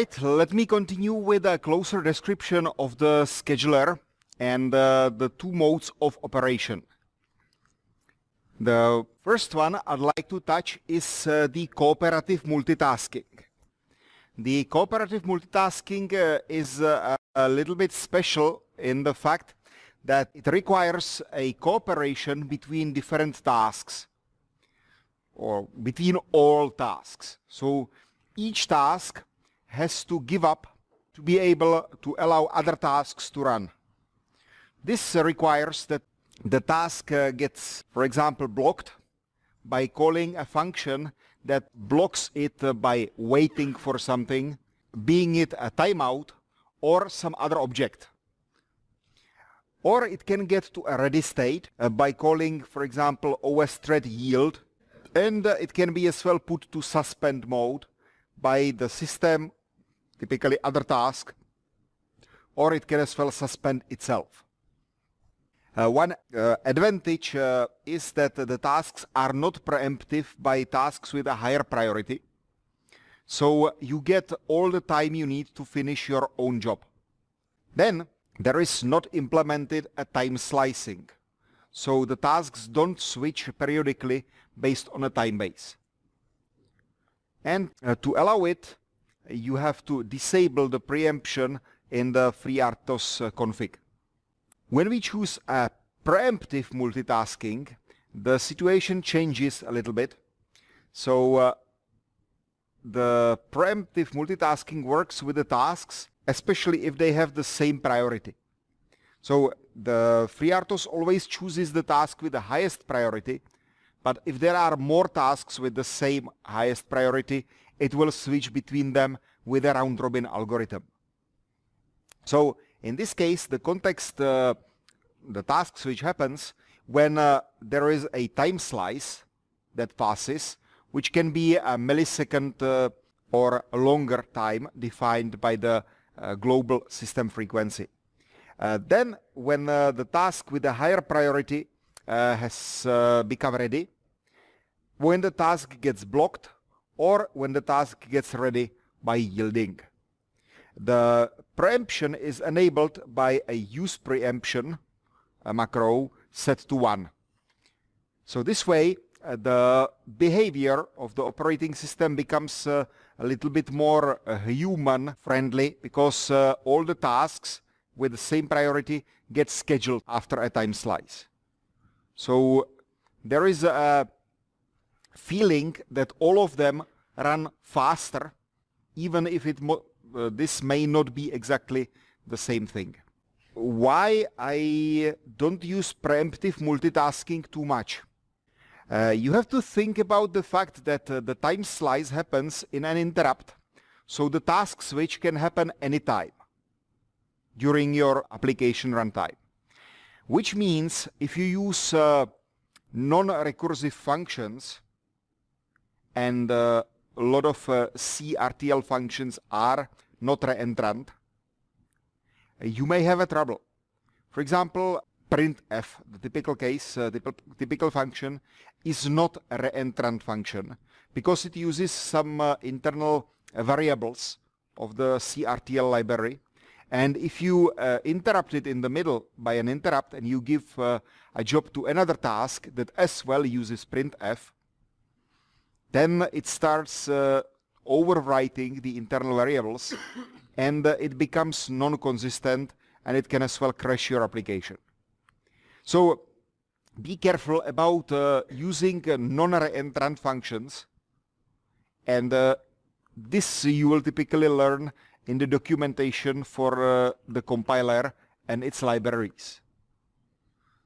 Alright, let me continue with a closer description of the scheduler and uh, the two modes of operation. The first one I'd like to touch is uh, the cooperative multitasking. The cooperative multitasking uh, is uh, a little bit special in the fact that it requires a cooperation between different tasks or between all tasks. So each task has to give up to be able to allow other tasks to run. This requires that the task uh, gets, for example, blocked by calling a function that blocks it uh, by waiting for something, being it a timeout or some other object. Or it can get to a ready state uh, by calling, for example, OS thread yield, and it can be as well put to suspend mode by the system, typically other task, or it can as well suspend itself. Uh, one uh, advantage uh, is that the tasks are not preemptive by tasks with a higher priority. So you get all the time you need to finish your own job. Then there is not implemented a time slicing. So the tasks don't switch periodically based on a time base. And uh, to allow it, you have to disable the preemption in the FreeRTOS uh, config. When we choose a preemptive multitasking, the situation changes a little bit. So uh, the preemptive multitasking works with the tasks, especially if they have the same priority. So the FreeRTOS always chooses the task with the highest priority, but if there are more tasks with the same highest priority, it will switch between them with a round-robin algorithm. So in this case, the context, uh, the task switch happens when uh, there is a time slice that passes, which can be a millisecond uh, or a longer time defined by the uh, global system frequency. Uh, then when uh, the task with a higher priority has become ready, when the task gets blocked or when the task gets ready by yielding. The preemption is enabled by a use preemption a macro set to 1. So this way uh, the behavior of the operating system becomes uh, a little bit more uh, human friendly because uh, all the tasks with the same priority get scheduled after a time slice. So there is a feeling that all of them run faster even if it uh, this may not be exactly the same thing. Why I don't use preemptive multitasking too much? Uh, you have to think about the fact that uh, the time slice happens in an interrupt, so the task switch can happen anytime during your application runtime. Which means if you use uh, non-recursive functions and uh, a lot of uh, CRTL functions are not reentrant, you may have a trouble. For example, printf, the typical case, uh, typical function, is not a reentrant function because it uses some uh, internal variables of the CRTL library. And if you uh, interrupt it in the middle by an interrupt and you give uh, a job to another task that as well uses printf, then it starts uh, overwriting the internal variables and uh, it becomes non-consistent and it can as well crash your application. So be careful about uh, using uh, non-reentrant functions and uh, this you will typically learn in the documentation for uh, the compiler and its libraries.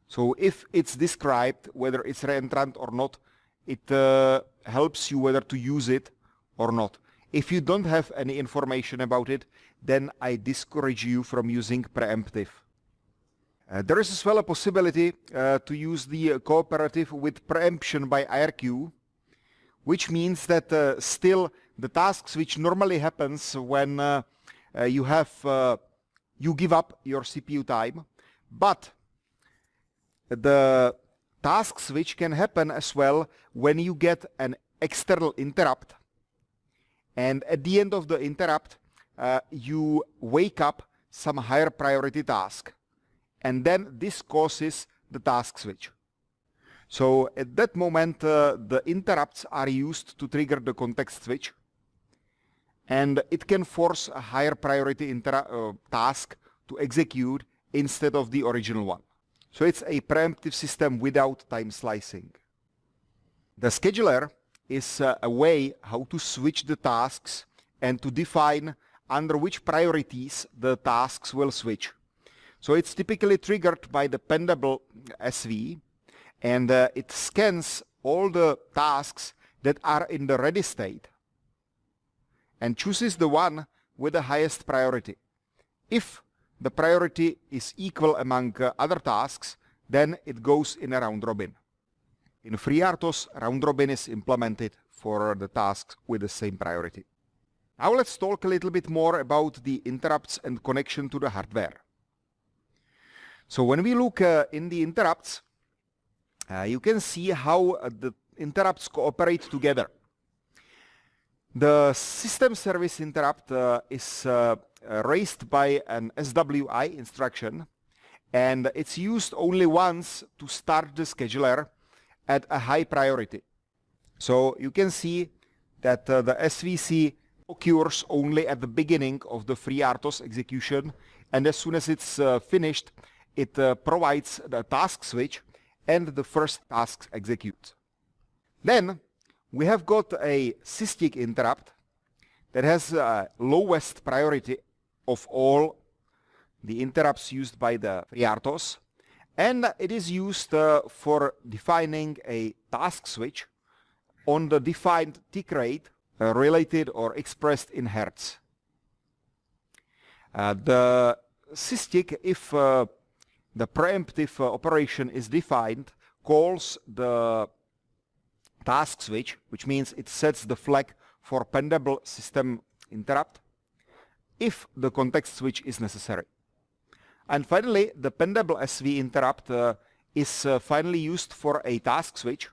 So if it's described whether it's reentrant or not, it uh, helps you whether to use it or not. If you don't have any information about it, then I discourage you from using preemptive. Uh, there is as well a possibility uh, to use the cooperative with preemption by IRQ, which means that uh, still the tasks which normally happens when uh, uh, you have you give up your CPU time, but the tasks which can happen as well when you get an external interrupt and at the end of the interrupt uh, you wake up some higher priority task and then this causes the task switch. So at that moment uh, the interrupts are used to trigger the context switch and it can force a higher priority uh, task to execute instead of the original one. So it's a preemptive system without time slicing. The scheduler is uh, a way how to switch the tasks and to define under which priorities the tasks will switch. So it's typically triggered by the pendable SV and uh, it scans all the tasks that are in the ready state and chooses the one with the highest priority. If the priority is equal among uh, other tasks, then it goes in a round robin. In FreeRTOS, round robin is implemented for the tasks with the same priority. Now let's talk a little bit more about the interrupts and connection to the hardware. So when we look uh, in the interrupts, uh, you can see how uh, the interrupts cooperate together. The system service interrupt uh, is uh, raised by an SWI instruction and it's used only once to start the scheduler at a high priority. So you can see that uh, the SVC occurs only at the beginning of the FreeRTOS execution and as soon as it's uh, finished it uh, provides the task switch and the first task executes. Then we have got a SysTick interrupt that has uh, lowest priority of all the interrupts used by the FreeRTOS and it is used uh, for defining a task switch on the defined tick rate uh, related or expressed in hertz. Uh, the SysTick, if uh, the preemptive uh, operation is defined, calls the task switch, which means it sets the flag for pendable system interrupt if the context switch is necessary. And finally, the pendable SV interrupt uh, is uh, finally used for a task switch.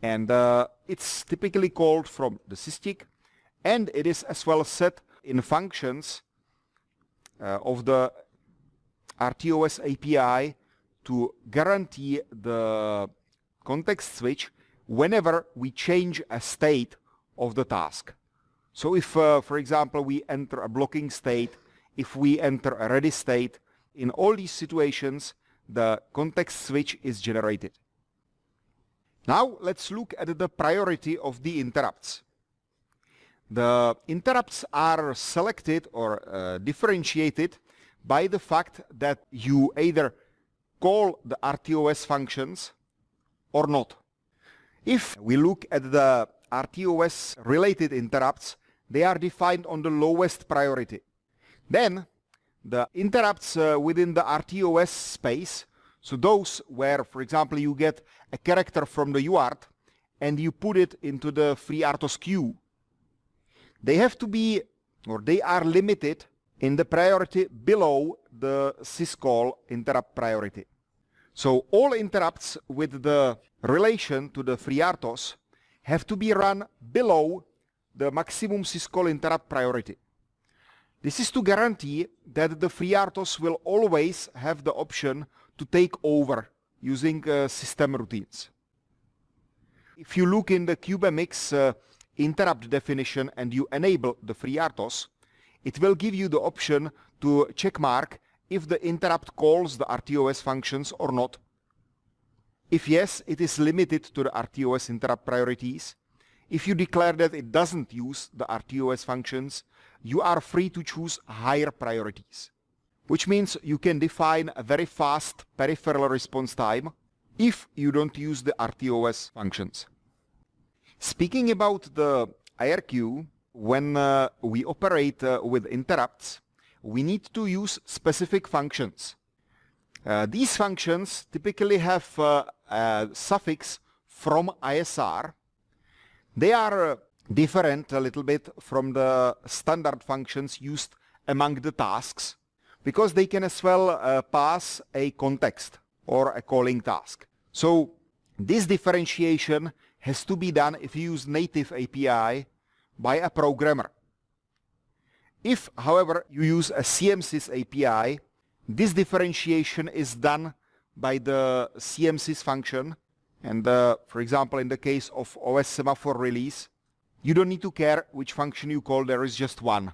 And uh, it's typically called from the SysTick. And it is as well set in functions uh, of the RTOS API to guarantee the context switch whenever we change a state of the task. So if, uh, for example, we enter a blocking state, if we enter a ready state, in all these situations, the context switch is generated. Now let's look at the priority of the interrupts. The interrupts are selected or uh, differentiated by the fact that you either call the RTOS functions or not. If we look at the RTOS related interrupts, they are defined on the lowest priority. Then the interrupts uh, within the RTOS space, so those where, for example, you get a character from the UART and you put it into the FreeRTOS queue, they have to be, or they are limited in the priority below the syscall interrupt priority. So all interrupts with the relation to the FreeRTOS have to be run below the maximum syscall interrupt priority. This is to guarantee that the FreeRTOS will always have the option to take over using uh, system routines. If you look in the CubeMX uh, interrupt definition and you enable the FreeRTOS, it will give you the option to check mark if the interrupt calls the RTOS functions or not. If yes, it is limited to the RTOS interrupt priorities. If you declare that it doesn't use the RTOS functions, you are free to choose higher priorities, which means you can define a very fast peripheral response time if you don't use the RTOS functions. Speaking about the IRQ, when uh, we operate uh, with interrupts, we need to use specific functions. Uh, these functions typically have uh, a suffix from ISR. They are uh, different a little bit from the standard functions used among the tasks because they can as well uh, pass a context or a calling task. So this differentiation has to be done if you use native API by a programmer. If, however, you use a CMSIS API, this differentiation is done by the CMSIS function. And uh, for example, in the case of OS semaphore release, you don't need to care which function you call, there is just one.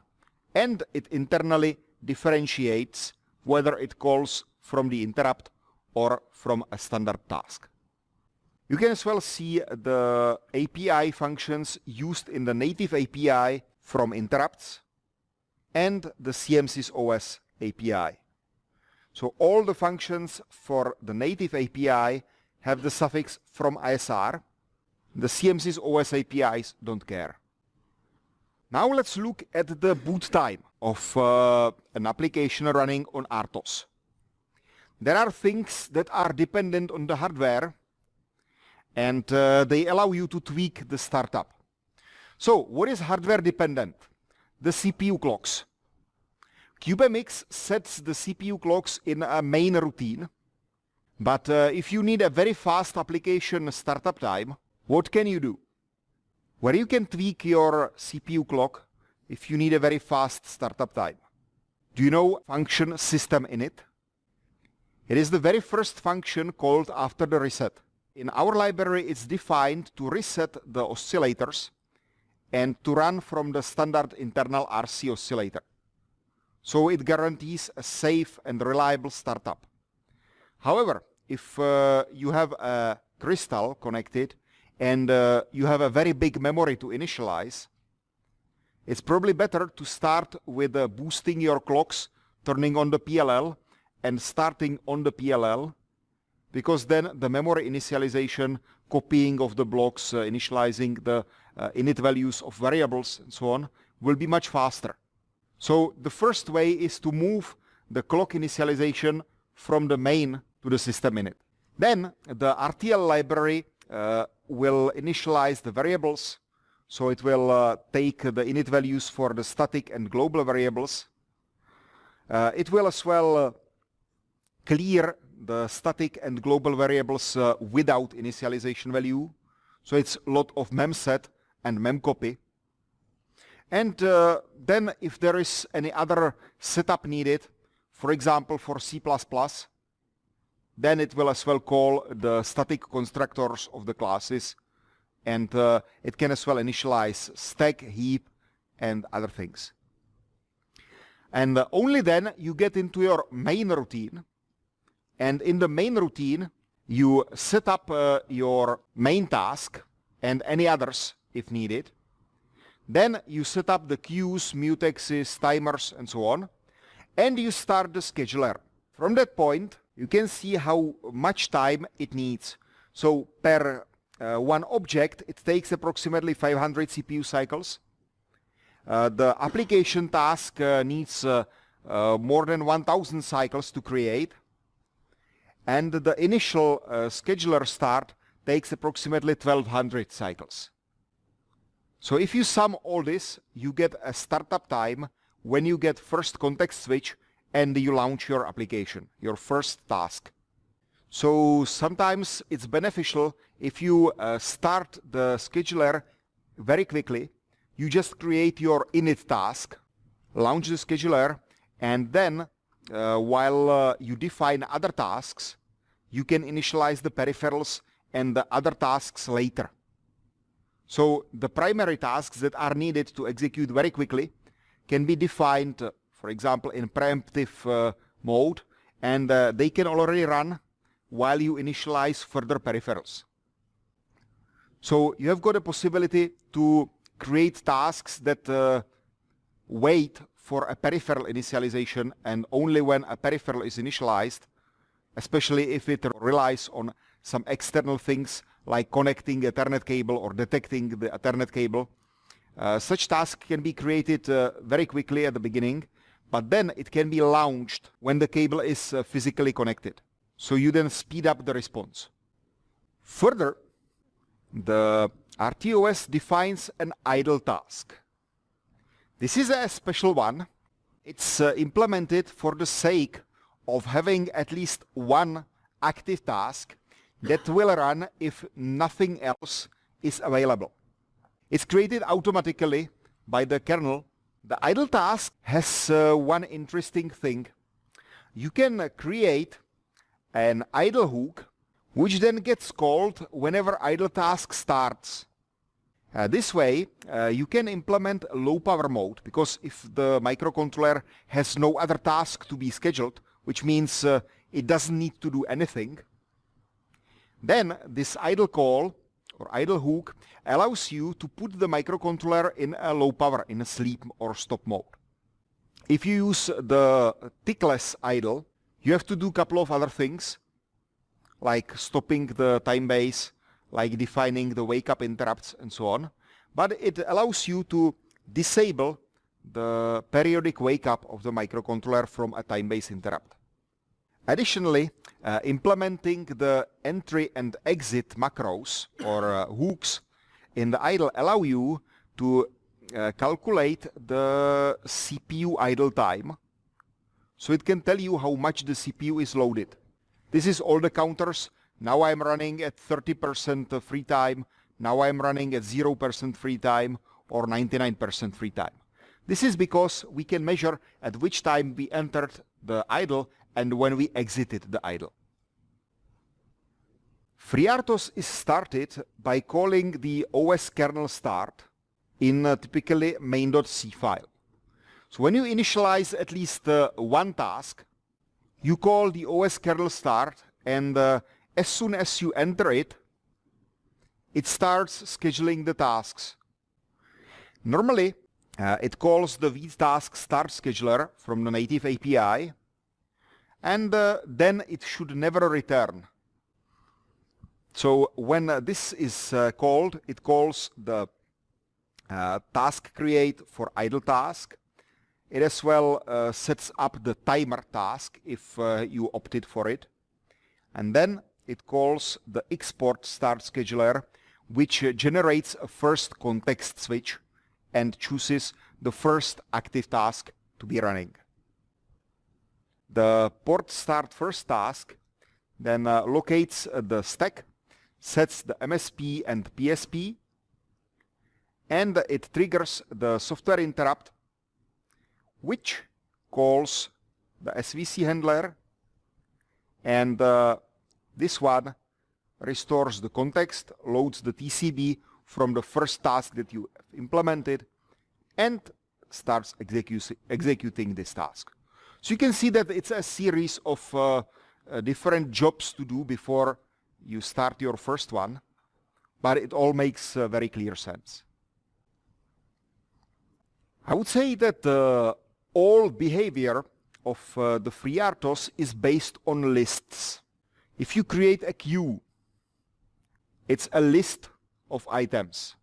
And it internally differentiates whether it calls from the interrupt or from a standard task. You can as well see the API functions used in the native API from interrupts and the CMSIS OS API. So all the functions for the native API have the suffix from ISR. The CMSIS OS APIs don't care. Now let's look at the boot time of uh, an application running on RTOS. There are things that are dependent on the hardware and uh, they allow you to tweak the startup. So what is hardware dependent? The CPU clocks. CubeMX sets the CPU clocks in a main routine. But uh, if you need a very fast application startup time, what can you do? Where you can tweak your CPU clock if you need a very fast startup time. Do you know function system init? It is the very first function called after the reset. In our library, it's defined to reset the oscillators and to run from the standard internal RC oscillator. So it guarantees a safe and reliable startup. However, if uh, you have a crystal connected and uh, you have a very big memory to initialize, it's probably better to start with uh, boosting your clocks, turning on the PLL and starting on the PLL because then the memory initialization, copying of the blocks, uh, initializing the uh, init values of variables and so on will be much faster. So the first way is to move the clock initialization from the main to the system init. Then the RTL library uh, will initialize the variables. So it will uh, take the init values for the static and global variables. Uh, it will as well uh, clear the static and global variables uh, without initialization value. So it's a lot of memset and memcopy. And uh, then if there is any other setup needed, for example for C++, then it will as well call the static constructors of the classes and uh, it can as well initialize stack, heap and other things. And uh, only then you get into your main routine and in the main routine you set up uh, your main task and any others if needed then you set up the queues, mutexes, timers, and so on. And you start the scheduler. From that point, you can see how much time it needs. So per uh, one object, it takes approximately 500 CPU cycles. Uh, the application task uh, needs uh, uh, more than 1000 cycles to create. And the initial uh, scheduler start takes approximately 1200 cycles. So if you sum all this, you get a startup time when you get first context switch and you launch your application, your first task. So sometimes it's beneficial if you uh, start the scheduler very quickly. You just create your init task, launch the scheduler, and then uh, while uh, you define other tasks, you can initialize the peripherals and the other tasks later. So the primary tasks that are needed to execute very quickly can be defined, for example, in preemptive uh, mode, and uh, they can already run while you initialize further peripherals. So you have got a possibility to create tasks that uh, wait for a peripheral initialization and only when a peripheral is initialized, especially if it relies on some external things like connecting a Ethernet cable or detecting the Ethernet cable. Uh, such task can be created uh, very quickly at the beginning, but then it can be launched when the cable is uh, physically connected. So you then speed up the response. Further, the RTOS defines an idle task. This is a special one. It's uh, implemented for the sake of having at least one active task that will run if nothing else is available. It's created automatically by the kernel The idle task has uh, one interesting thing. You can uh, create an idle hook which then gets called whenever idle task starts. Uh, this way uh, you can implement low power mode because if the microcontroller has no other task to be scheduled, which means uh, it doesn't need to do anything, then this idle call or idle hook allows you to put the microcontroller in a low power, in a sleep or stop mode. If you use the tickless idle, you have to do a couple of other things, like stopping the time base, like defining the wake up interrupts and so on. But it allows you to disable the periodic wake up of the microcontroller from a time-based interrupt. Additionally, uh, implementing the entry and exit macros or uh, hooks in the idle allow you to uh, calculate the CPU idle time. So it can tell you how much the CPU is loaded. This is all the counters. Now I'm running at 30% free time. Now I'm running at 0% free time or 99% free time. This is because we can measure at which time we entered the idle and when we exited the idle. FreeRTOS is started by calling the OS kernel start in a typically main.c file. So when you initialize at least uh, one task, you call the OS kernel start and uh, as soon as you enter it, it starts scheduling the tasks. Normally, uh, it calls the vtask start scheduler from the native API and uh, then it should never return. So when uh, this is uh, called, it calls the uh, task create for idle task. It as well uh, sets up the timer task if uh, you opted for it. And then it calls the xPort start scheduler, which generates a first context switch and chooses the first active task to be running the port start first task then uh, locates uh, the stack, sets the MSP and PSP, and it triggers the software interrupt, which calls the SVC handler, and uh, this one restores the context, loads the TCB from the first task that you implemented, and starts execu executing this task. So you can see that it's a series of uh, uh, different jobs to do before you start your first one, but it all makes uh, very clear sense. I would say that uh, all behavior of uh, the FreeRTOS is based on lists. If you create a queue, it's a list of items.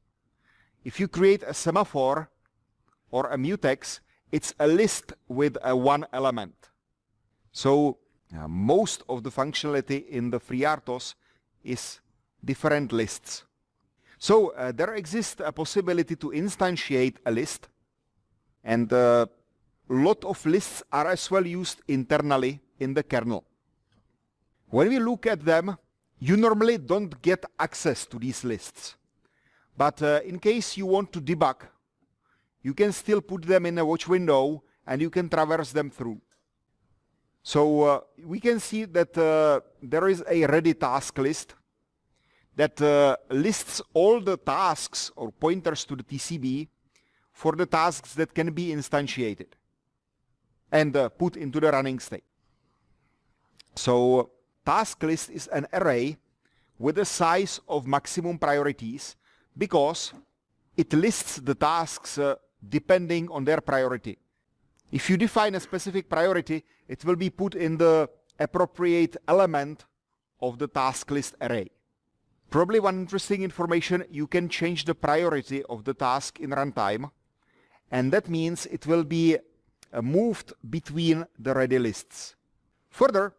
If you create a semaphore or a mutex, it's a list with a one element. So uh, most of the functionality in the FreeRTOS is different lists. So uh, there exists a possibility to instantiate a list and a uh, lot of lists are as well used internally in the kernel. When we look at them, you normally don't get access to these lists. But uh, in case you want to debug you can still put them in a watch window and you can traverse them through. So uh, we can see that uh, there is a ready task list that uh, lists all the tasks or pointers to the TCB for the tasks that can be instantiated and uh, put into the running state. So task list is an array with a size of maximum priorities because it lists the tasks uh, depending on their priority. If you define a specific priority, it will be put in the appropriate element of the task list array. Probably one interesting information, you can change the priority of the task in runtime, and that means it will be uh, moved between the ready lists. Further,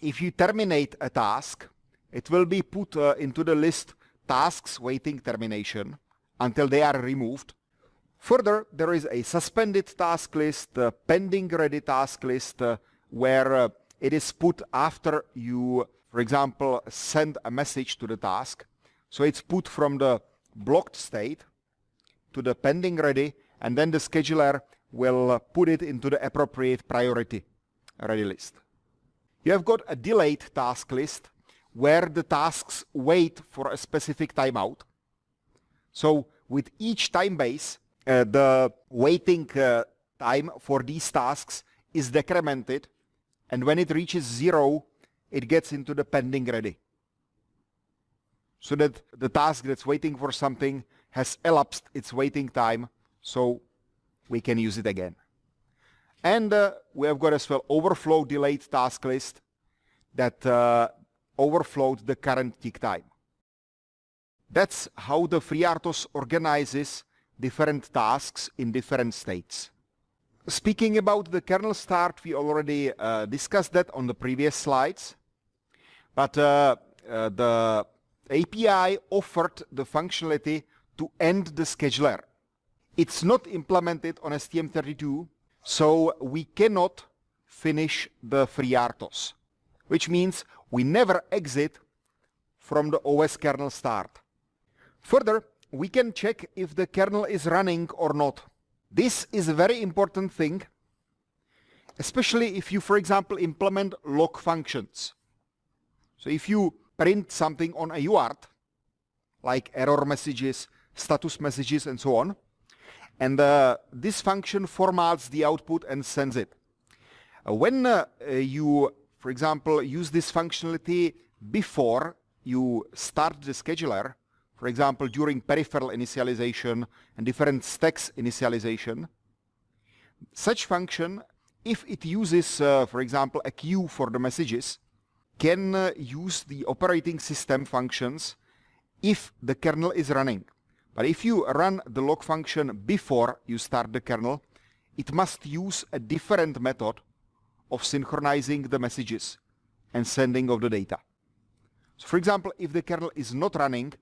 if you terminate a task, it will be put uh, into the list tasks waiting termination until they are removed, Further, there is a suspended task list, a pending ready task list, uh, where uh, it is put after you, for example, send a message to the task. So it's put from the blocked state to the pending ready, and then the scheduler will put it into the appropriate priority ready list. You have got a delayed task list where the tasks wait for a specific timeout. So with each time base, uh, the waiting uh, time for these tasks is decremented and when it reaches zero, it gets into the pending ready. So that the task that's waiting for something has elapsed its waiting time, so we can use it again. And uh, we have got as well overflow delayed task list that uh, overflowed the current tick time. That's how the FreeRTOS organizes different tasks in different states. Speaking about the kernel start, we already uh, discussed that on the previous slides. But uh, uh, the API offered the functionality to end the scheduler. It's not implemented on STM32, so we cannot finish the FreeRTOS, which means we never exit from the OS kernel start. Further, we can check if the kernel is running or not. This is a very important thing, especially if you, for example, implement log functions. So if you print something on a UART, like error messages, status messages, and so on, and uh, this function formats the output and sends it. Uh, when uh, you, for example, use this functionality before you start the scheduler, for example, during peripheral initialization and different stacks initialization, such function, if it uses, uh, for example, a queue for the messages, can uh, use the operating system functions if the kernel is running. But if you run the log function before you start the kernel, it must use a different method of synchronizing the messages and sending of the data. So for example, if the kernel is not running,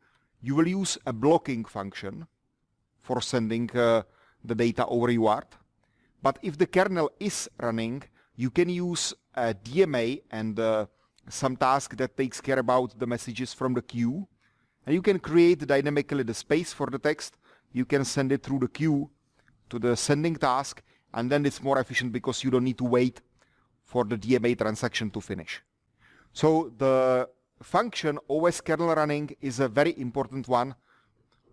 you will use a blocking function for sending uh, the data over UART. But if the kernel is running, you can use a DMA and uh, some task that takes care about the messages from the queue. And you can create dynamically the space for the text. You can send it through the queue to the sending task, and then it's more efficient because you don't need to wait for the DMA transaction to finish. So the function OS kernel running is a very important one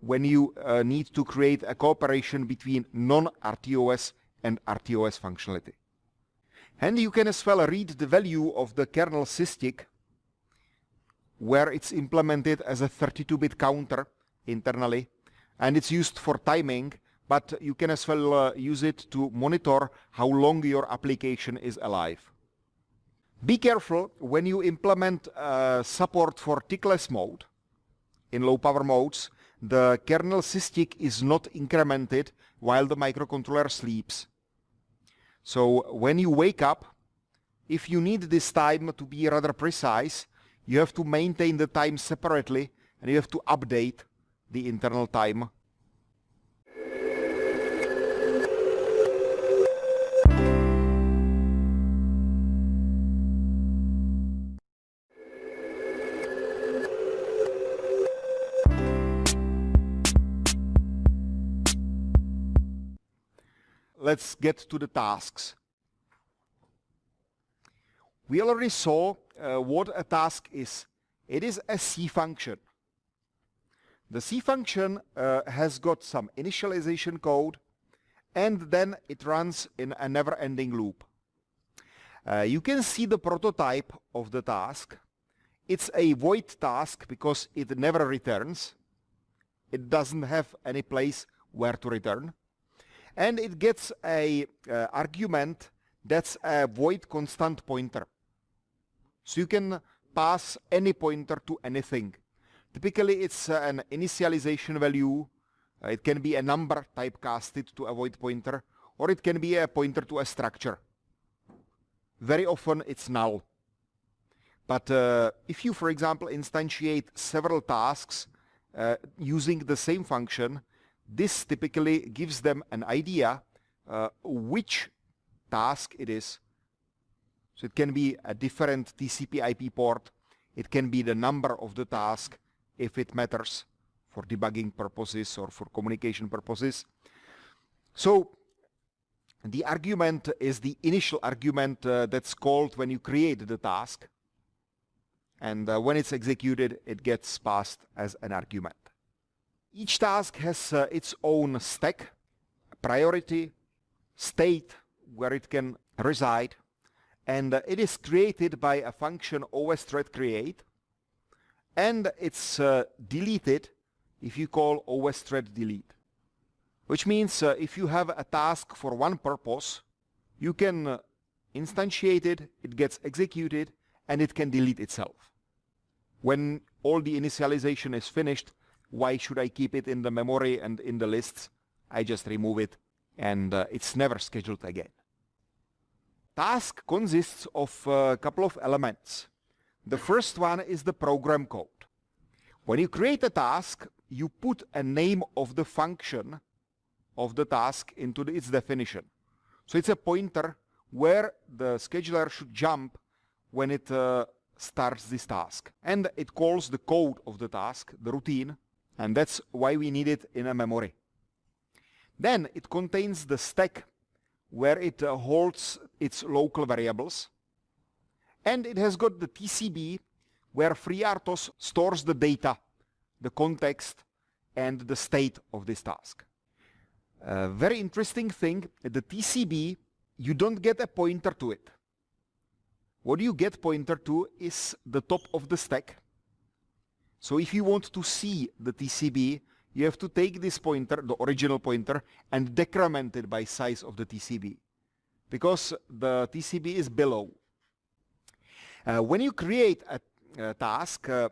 when you uh, need to create a cooperation between non-RTOS and RTOS functionality. And you can as well read the value of the kernel SysTick where it's implemented as a 32-bit counter internally and it's used for timing but you can as well uh, use it to monitor how long your application is alive. Be careful when you implement uh, support for tickless mode in low power modes, the kernel SysTick is not incremented while the microcontroller sleeps. So when you wake up, if you need this time to be rather precise, you have to maintain the time separately and you have to update the internal time let's get to the tasks. We already saw uh, what a task is. It is a C function. The C function uh, has got some initialization code and then it runs in a never-ending loop. Uh, you can see the prototype of the task. It's a void task because it never returns. It doesn't have any place where to return and it gets a uh, argument that's a void constant pointer. So you can pass any pointer to anything. Typically it's uh, an initialization value, uh, it can be a number typecasted to a void pointer, or it can be a pointer to a structure. Very often it's null. But uh, if you, for example, instantiate several tasks uh, using the same function, this typically gives them an idea uh, which task it is. So it can be a different TCP IP port. It can be the number of the task if it matters for debugging purposes or for communication purposes. So the argument is the initial argument uh, that's called when you create the task. And uh, when it's executed, it gets passed as an argument. Each task has uh, its own stack, priority, state where it can reside, and uh, it is created by a function os thread create, and it's uh, deleted if you call os thread delete. Which means uh, if you have a task for one purpose, you can uh, instantiate it, it gets executed, and it can delete itself. When all the initialization is finished, why should I keep it in the memory and in the lists? I just remove it, and uh, it's never scheduled again. Task consists of a couple of elements. The first one is the program code. When you create a task, you put a name of the function of the task into the, its definition. So it's a pointer where the scheduler should jump when it uh, starts this task. And it calls the code of the task, the routine, and that's why we need it in a memory. Then it contains the stack where it uh, holds its local variables. And it has got the TCB where FreeRTOS stores the data, the context, and the state of this task. A very interesting thing, the TCB, you don't get a pointer to it. What you get pointer to is the top of the stack. So if you want to see the TCB, you have to take this pointer, the original pointer, and decrement it by size of the TCB. Because the TCB is below. Uh, when you create a, a task, uh,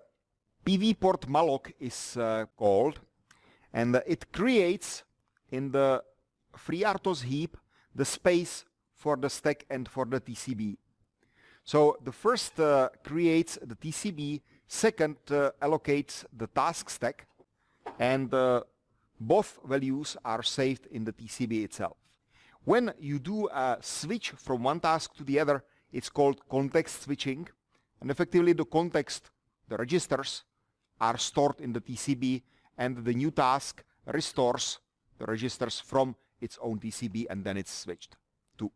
PV port malloc is uh, called, and it creates in the FreeRTOS heap the space for the stack and for the TCB. So the first uh, creates the TCB, second uh, allocates the task stack, and uh, both values are saved in the TCB itself. When you do a switch from one task to the other, it's called context switching, and effectively the context, the registers, are stored in the TCB, and the new task restores the registers from its own TCB and then it's switched to.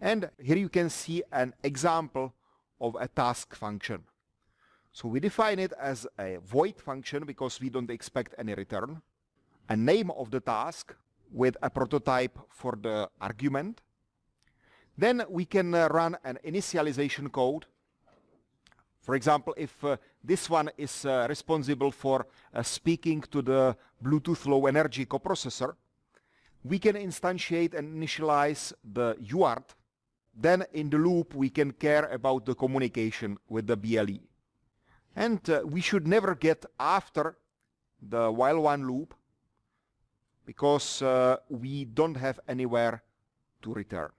And here you can see an example of a task function. So we define it as a void function because we don't expect any return, a name of the task with a prototype for the argument. Then we can uh, run an initialization code. For example, if uh, this one is uh, responsible for uh, speaking to the Bluetooth Low Energy coprocessor. We can instantiate and initialize the UART. Then in the loop, we can care about the communication with the BLE. And uh, we should never get after the while one loop because uh, we don't have anywhere to return.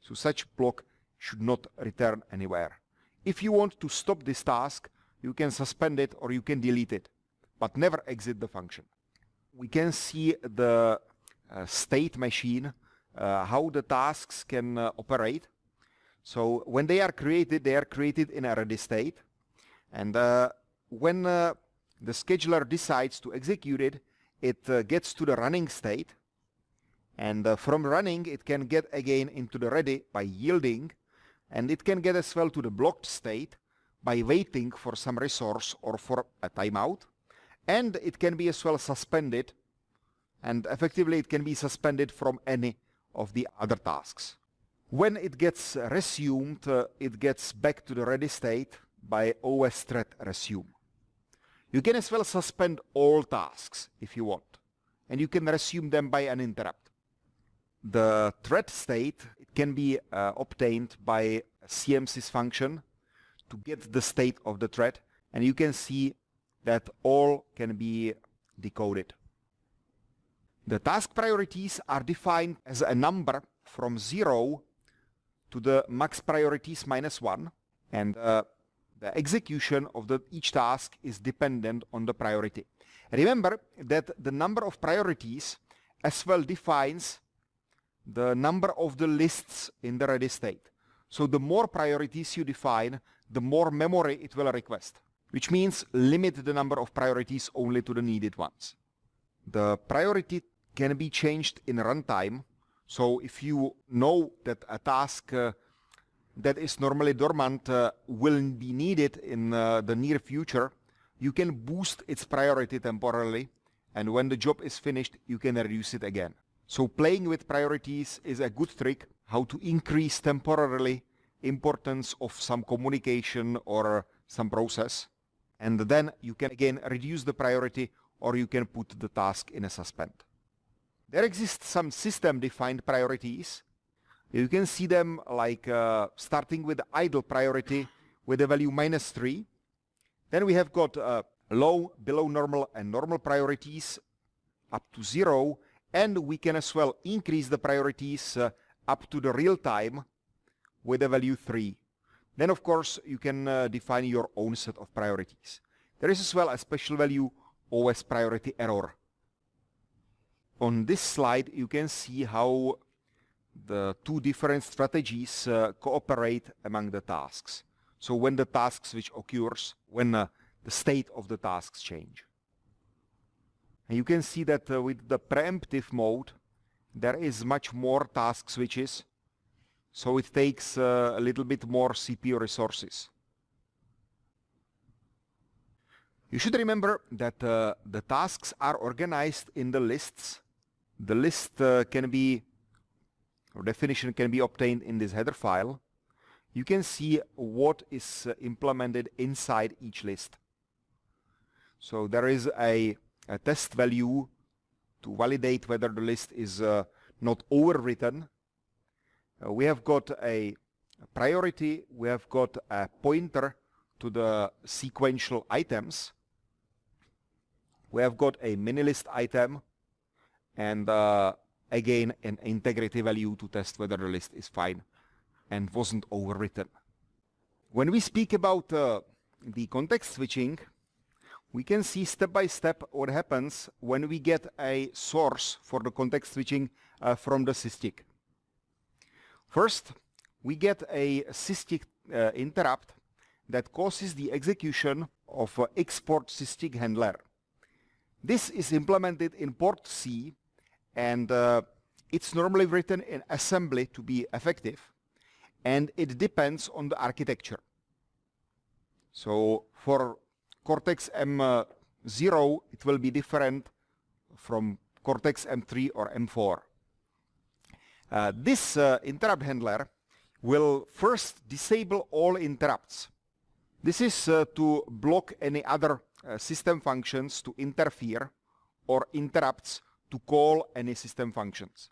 So such block should not return anywhere. If you want to stop this task, you can suspend it or you can delete it, but never exit the function. We can see the uh, state machine, uh, how the tasks can uh, operate. So when they are created, they are created in a ready state. And uh, when uh, the scheduler decides to execute it, it uh, gets to the running state. And from running, it can get again into the ready by yielding. And it can get as well to the blocked state by waiting for some resource or for a timeout. And it can be as well suspended and effectively it can be suspended from any of the other tasks. When it gets resumed, uh, it gets back to the ready state by OS thread resume. You can as well suspend all tasks if you want, and you can resume them by an interrupt. The thread state can be uh, obtained by CMSIS function to get the state of the thread and you can see that all can be decoded. The task priorities are defined as a number from 0 to the max priorities minus 1 and uh, the execution of the, each task is dependent on the priority. Remember that the number of priorities as well defines the number of the lists in the ready state. So the more priorities you define, the more memory it will request, which means limit the number of priorities only to the needed ones. The priority can be changed in runtime. So if you know that a task uh, that is normally dormant uh, will be needed in uh, the near future, you can boost its priority temporarily and when the job is finished you can reduce it again. So playing with priorities is a good trick how to increase temporarily importance of some communication or some process and then you can again reduce the priority or you can put the task in a suspend. There exist some system defined priorities you can see them like uh, starting with idle priority with a value minus 3. Then we have got uh, low, below normal and normal priorities up to 0 and we can as well increase the priorities uh, up to the real time with a value 3. Then of course you can uh, define your own set of priorities. There is as well a special value OS priority error. On this slide you can see how the two different strategies uh, cooperate among the tasks. So when the task switch occurs, when uh, the state of the tasks change. And you can see that uh, with the preemptive mode, there is much more task switches, so it takes uh, a little bit more CPU resources. You should remember that uh, the tasks are organized in the lists. The list uh, can be definition can be obtained in this header file, you can see what is uh, implemented inside each list. So there is a, a, test value to validate whether the list is uh, not overwritten. Uh, we have got a, a priority, we have got a pointer to the sequential items. We have got a mini list item and uh, again an integrity value to test whether the list is fine and wasn't overwritten. When we speak about uh, the context switching, we can see step by step what happens when we get a source for the context switching uh, from the SysTick. First, we get a SysTick uh, interrupt that causes the execution of uh, xPort SysTick handler. This is implemented in port C and uh, it's normally written in assembly to be effective and it depends on the architecture. So for Cortex M0 it will be different from Cortex M3 or M4. Uh, this uh, interrupt handler will first disable all interrupts. This is uh, to block any other uh, system functions to interfere or interrupts to call any system functions.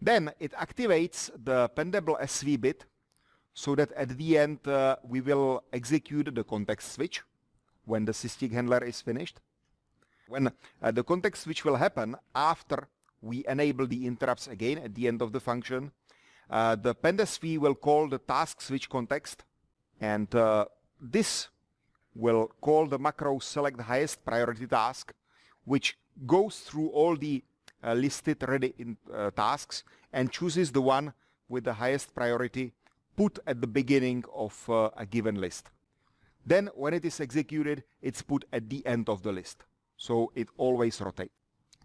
Then it activates the pendable SV bit so that at the end uh, we will execute the context switch when the SysTick handler is finished. When uh, the context switch will happen after we enable the interrupts again at the end of the function, uh, the pendsv will call the task switch context and uh, this will call the macro select highest priority task which goes through all the uh, listed ready in, uh, tasks and chooses the one with the highest priority put at the beginning of uh, a given list. Then when it is executed, it's put at the end of the list. So it always rotates.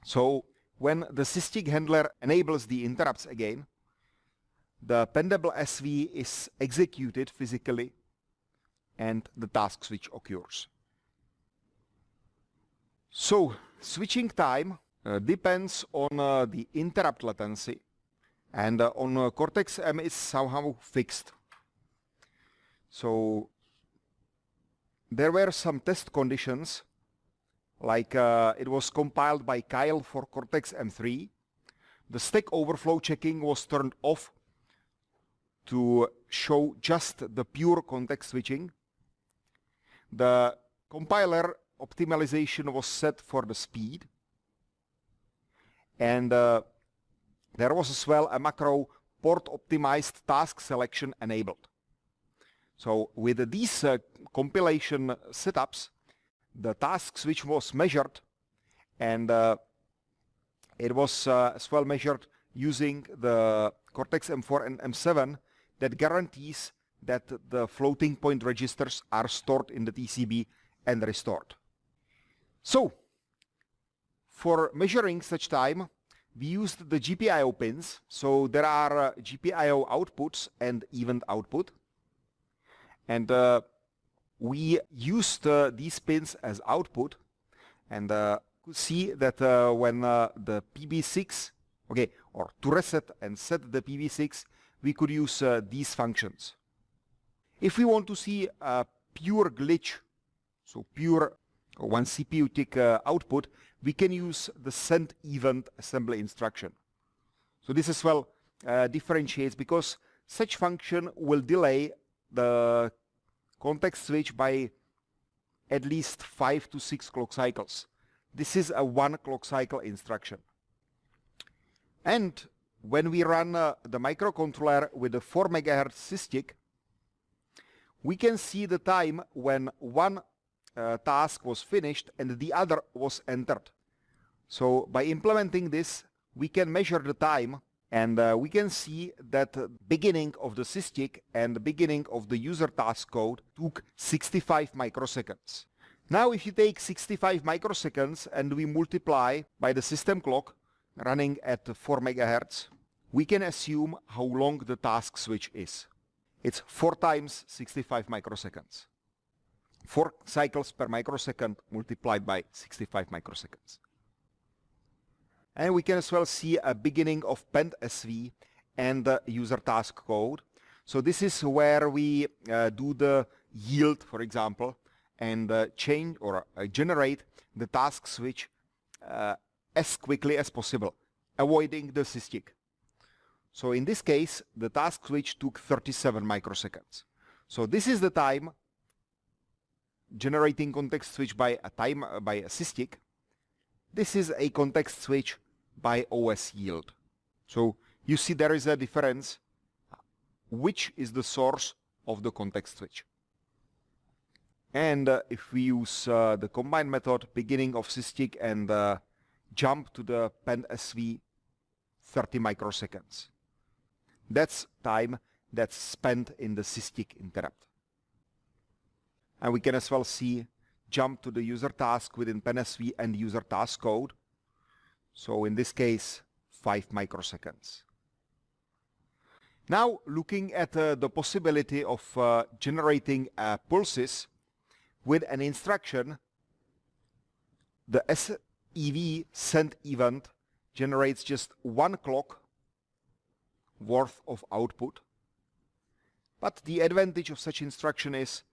So when the SysTick handler enables the interrupts again, the pendable SV is executed physically and the task switch occurs. So switching time uh, depends on uh, the interrupt latency and uh, on uh, Cortex-M is somehow fixed. So there were some test conditions like uh, it was compiled by Keil for Cortex-M3. The stack overflow checking was turned off to show just the pure context switching. The compiler optimization was set for the speed. And uh, there was as well a macro port optimized task selection enabled. So with these uh, compilation setups, the task switch was measured and uh, it was uh, as well measured using the Cortex M4 and M7 that guarantees that the floating point registers are stored in the TCB and restored. So, for measuring such time, we used the GPIO pins. So there are uh, GPIO outputs and event output. And uh, we used uh, these pins as output. And uh, could see that uh, when uh, the PB6, okay, or to reset and set the PB6, we could use these functions. If we want to see a pure glitch, so pure one CPU tick output, we can use the send event assembly instruction. So this as well uh, differentiates because such function will delay the context switch by at least 5 to 6 clock cycles. This is a one clock cycle instruction. And when we run uh, the microcontroller with a 4 MHz SysTick, we can see the time when one uh, task was finished and the other was entered. So by implementing this, we can measure the time and uh, we can see that beginning of the SysTick and the beginning of the user task code took 65 microseconds. Now if you take 65 microseconds and we multiply by the system clock running at 4 megahertz, we can assume how long the task switch is. It's 4 times 65 microseconds. 4 cycles per microsecond multiplied by 65 microseconds. And we can as well see a beginning of PendSV and the user task code. So this is where we uh, do the yield, for example, and uh, change or uh, generate the task switch uh, as quickly as possible, avoiding the SysTick. So in this case, the task switch took 37 microseconds. So this is the time generating context switch by a time by a SysTick. This is a context switch by OS yield. So you see there is a difference which is the source of the context switch. And uh, if we use uh, the combine method beginning of SysTick and uh, jump to the PendSV 30 microseconds. That's time that's spent in the SysTick interrupt. And we can as well see jump to the user task within PendSV and user task code. So in this case, 5 microseconds. Now looking at uh, the possibility of uh, generating uh, pulses with an instruction, the SEV send event generates just one clock worth of output. But the advantage of such instruction is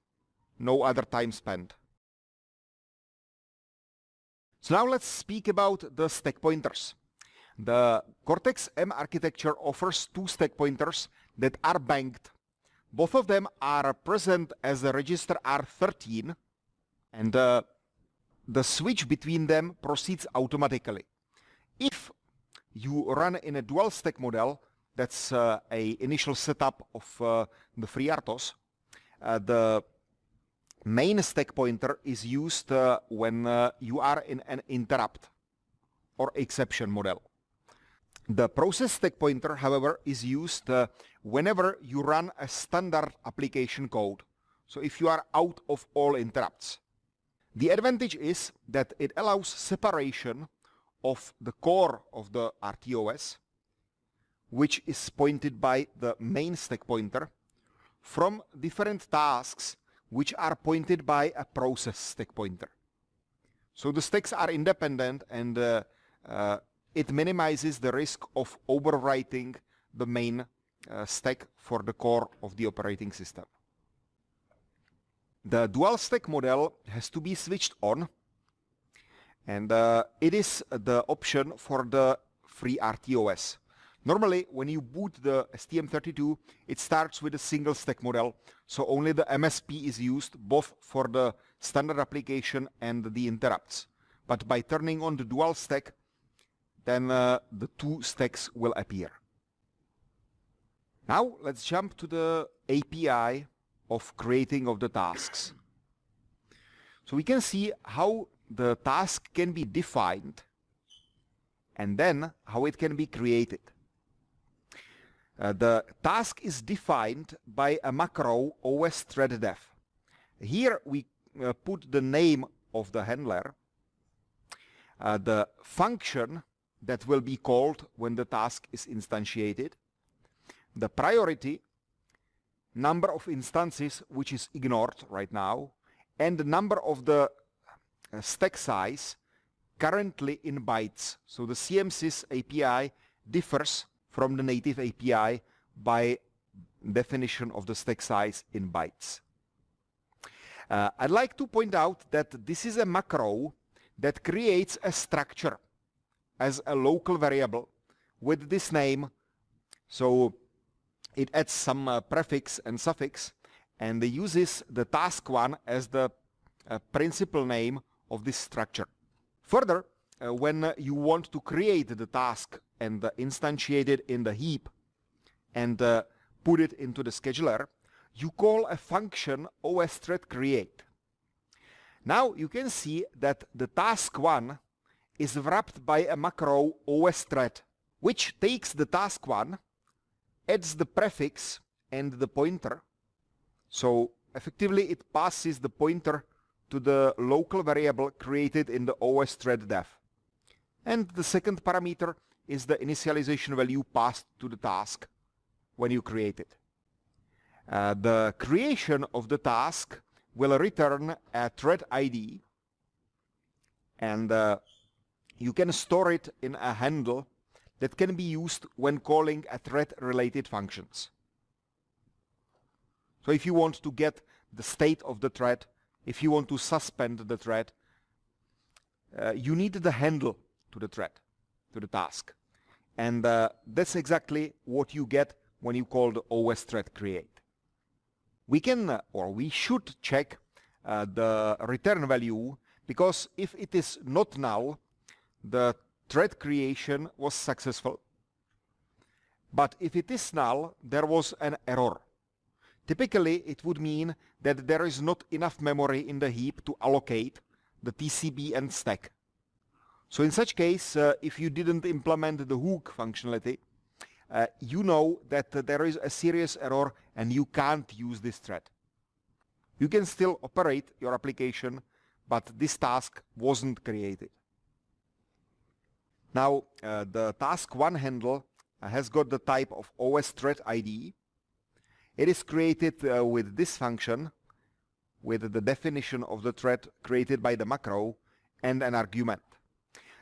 no other time spent. So now let's speak about the stack pointers. The Cortex-M architecture offers two stack pointers that are banked. Both of them are present as the register R13 and uh, the switch between them proceeds automatically. If you run in a dual stack model, that's uh, a initial setup of uh, the FreeRTOS, uh, the main stack pointer is used uh, when uh, you are in an interrupt or exception model. The process stack pointer, however, is used uh, whenever you run a standard application code. So if you are out of all interrupts. The advantage is that it allows separation of the core of the RTOS, which is pointed by the main stack pointer, from different tasks which are pointed by a process stack pointer. So the stacks are independent and uh, uh, it minimizes the risk of overwriting the main uh, stack for the core of the operating system. The dual stack model has to be switched on and uh, it is the option for the free FreeRTOS. Normally, when you boot the STM32, it starts with a single stack model, so only the MSP is used both for the standard application and the interrupts. But by turning on the dual stack, then uh, the two stacks will appear. Now let's jump to the API of creating of the tasks. So we can see how the task can be defined and then how it can be created. Uh, the task is defined by a macro os thread def. Here we uh, put the name of the handler. Uh, the function that will be called when the task is instantiated, the priority, number of instances which is ignored right now, and the number of the uh, stack size currently in bytes. So the CMSIS API differs from the native API by definition of the stack size in bytes. Uh, I'd like to point out that this is a macro that creates a structure as a local variable with this name. So it adds some uh, prefix and suffix and uses the task1 as the uh, principal name of this structure. Further, uh, when uh, you want to create the task and uh, instantiate it in the heap and uh, put it into the scheduler, you call a function os thread create. Now you can see that the task1 is wrapped by a macro os thread, which takes the task1, adds the prefix and the pointer. So effectively it passes the pointer to the local variable created in the os thread def. And the second parameter is the initialization value passed to the task when you create it. Uh, the creation of the task will return a thread ID and uh, you can store it in a handle that can be used when calling a thread related functions. So if you want to get the state of the thread, if you want to suspend the thread, uh, you need the handle to the thread, to the task. And uh, that's exactly what you get when you call the OS thread create we can uh, or we should check uh, the return value because if it is not null, the thread creation was successful. But if it is null, there was an error. Typically, it would mean that there is not enough memory in the heap to allocate the TCB and stack. So in such case, uh, if you didn't implement the hook functionality, uh, you know that uh, there is a serious error and you can't use this thread. You can still operate your application, but this task wasn't created. Now, uh, the task1 handle uh, has got the type of OS thread ID. It is created uh, with this function, with the definition of the thread created by the macro and an argument.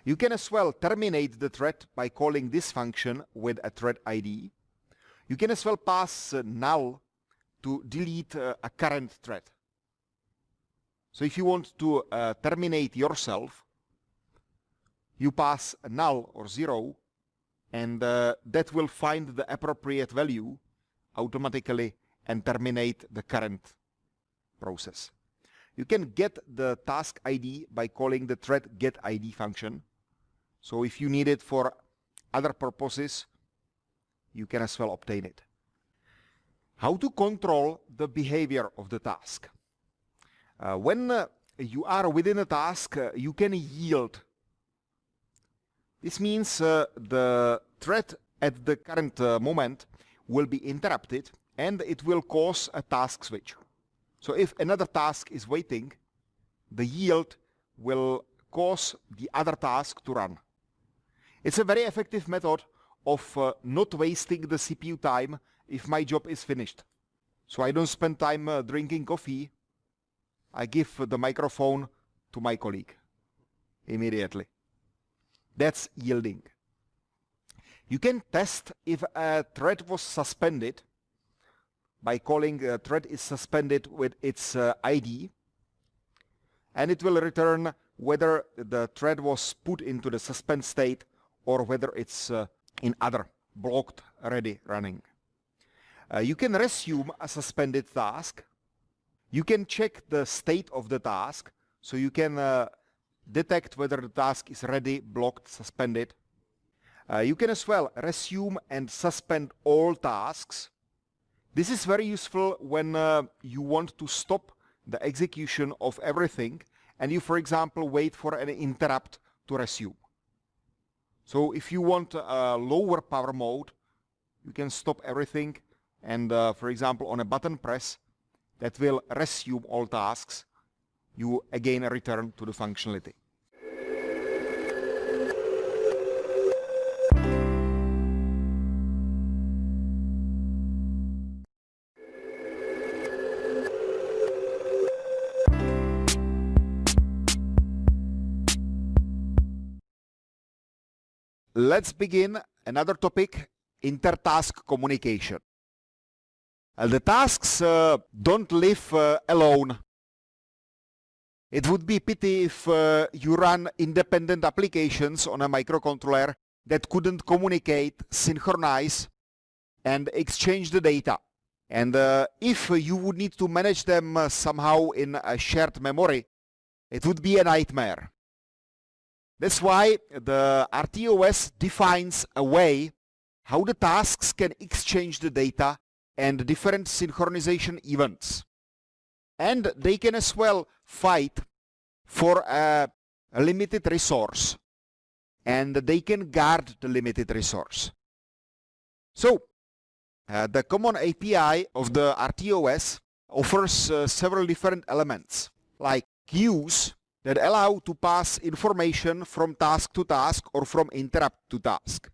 You can as well terminate the thread by calling this function with a thread ID. You can as well pass uh, null to delete uh, a current thread. So if you want to uh, terminate yourself, you pass null or zero and uh, that will find the appropriate value automatically and terminate the current process. You can get the task ID by calling the thread getID function so if you need it for other purposes, you can as well obtain it. How to control the behavior of the task. Uh, when uh, you are within a task, uh, you can yield. This means uh, the thread at the current uh, moment will be interrupted and it will cause a task switch. So if another task is waiting, the yield will cause the other task to run. It's a very effective method of uh, not wasting the CPU time if my job is finished. So I don't spend time uh, drinking coffee. I give the microphone to my colleague immediately. That's yielding. You can test if a thread was suspended by calling a thread is suspended with its uh, ID and it will return whether the thread was put into the suspend state or whether it's uh, in other blocked ready running. Uh, you can resume a suspended task. You can check the state of the task, so you can uh, detect whether the task is ready, blocked, suspended. Uh, you can as well resume and suspend all tasks. This is very useful when uh, you want to stop the execution of everything and you, for example, wait for an interrupt to resume. So if you want a lower power mode, you can stop everything and uh, for example on a button press that will resume all tasks, you again return to the functionality. Let's begin another topic, inter-task communication. The tasks uh, don't live uh, alone. It would be pity if uh, you run independent applications on a microcontroller that couldn't communicate, synchronize, and exchange the data. And uh, if you would need to manage them uh, somehow in a shared memory, it would be a nightmare. That's why the RTOS defines a way how the tasks can exchange the data and different synchronization events. And they can as well fight for a, a limited resource and they can guard the limited resource. So uh, the common API of the RTOS offers uh, several different elements like queues that allow to pass information from task to task or from interrupt to task.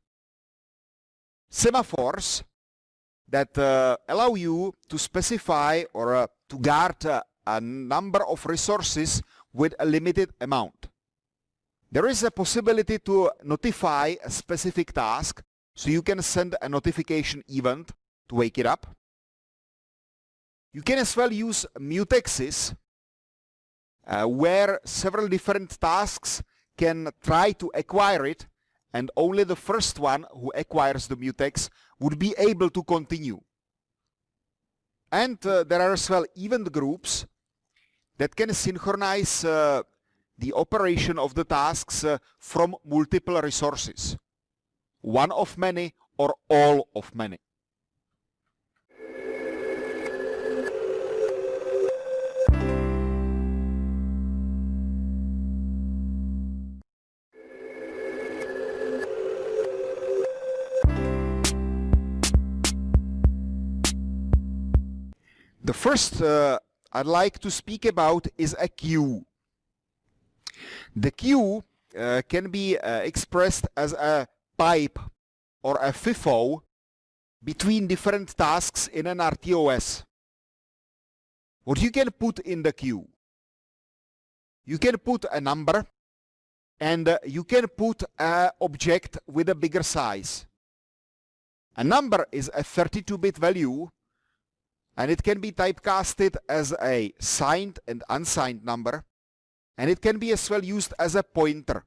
Semaphores that uh, allow you to specify or uh, to guard uh, a number of resources with a limited amount. There is a possibility to notify a specific task so you can send a notification event to wake it up. You can as well use mutexes uh, where several different tasks can try to acquire it and only the first one who acquires the mutex would be able to continue. And uh, there are as well event groups that can synchronize uh, the operation of the tasks uh, from multiple resources. One of many or all of many. The first uh, I'd like to speak about is a queue. The queue uh, can be uh, expressed as a pipe or a FIFO between different tasks in an RTOS. What you can put in the queue? You can put a number and uh, you can put an object with a bigger size. A number is a 32-bit value and it can be typecasted as a signed and unsigned number. And it can be as well used as a pointer.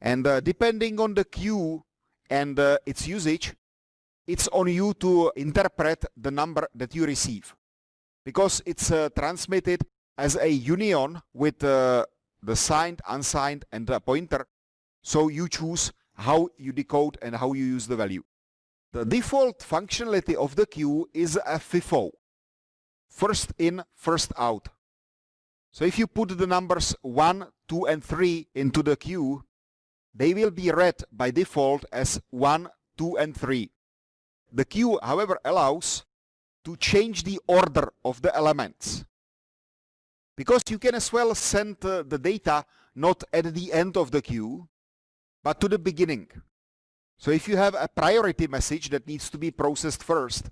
And uh, depending on the queue and uh, its usage it's on you to interpret the number that you receive. Because it's uh, transmitted as a union with uh, the signed, unsigned and the pointer. So you choose how you decode and how you use the value. The default functionality of the queue is a FIFO, first in, first out. So if you put the numbers 1, 2 and 3 into the queue, they will be read by default as 1, 2 and 3. The queue, however, allows to change the order of the elements. Because you can as well send uh, the data not at the end of the queue, but to the beginning. So if you have a priority message that needs to be processed first,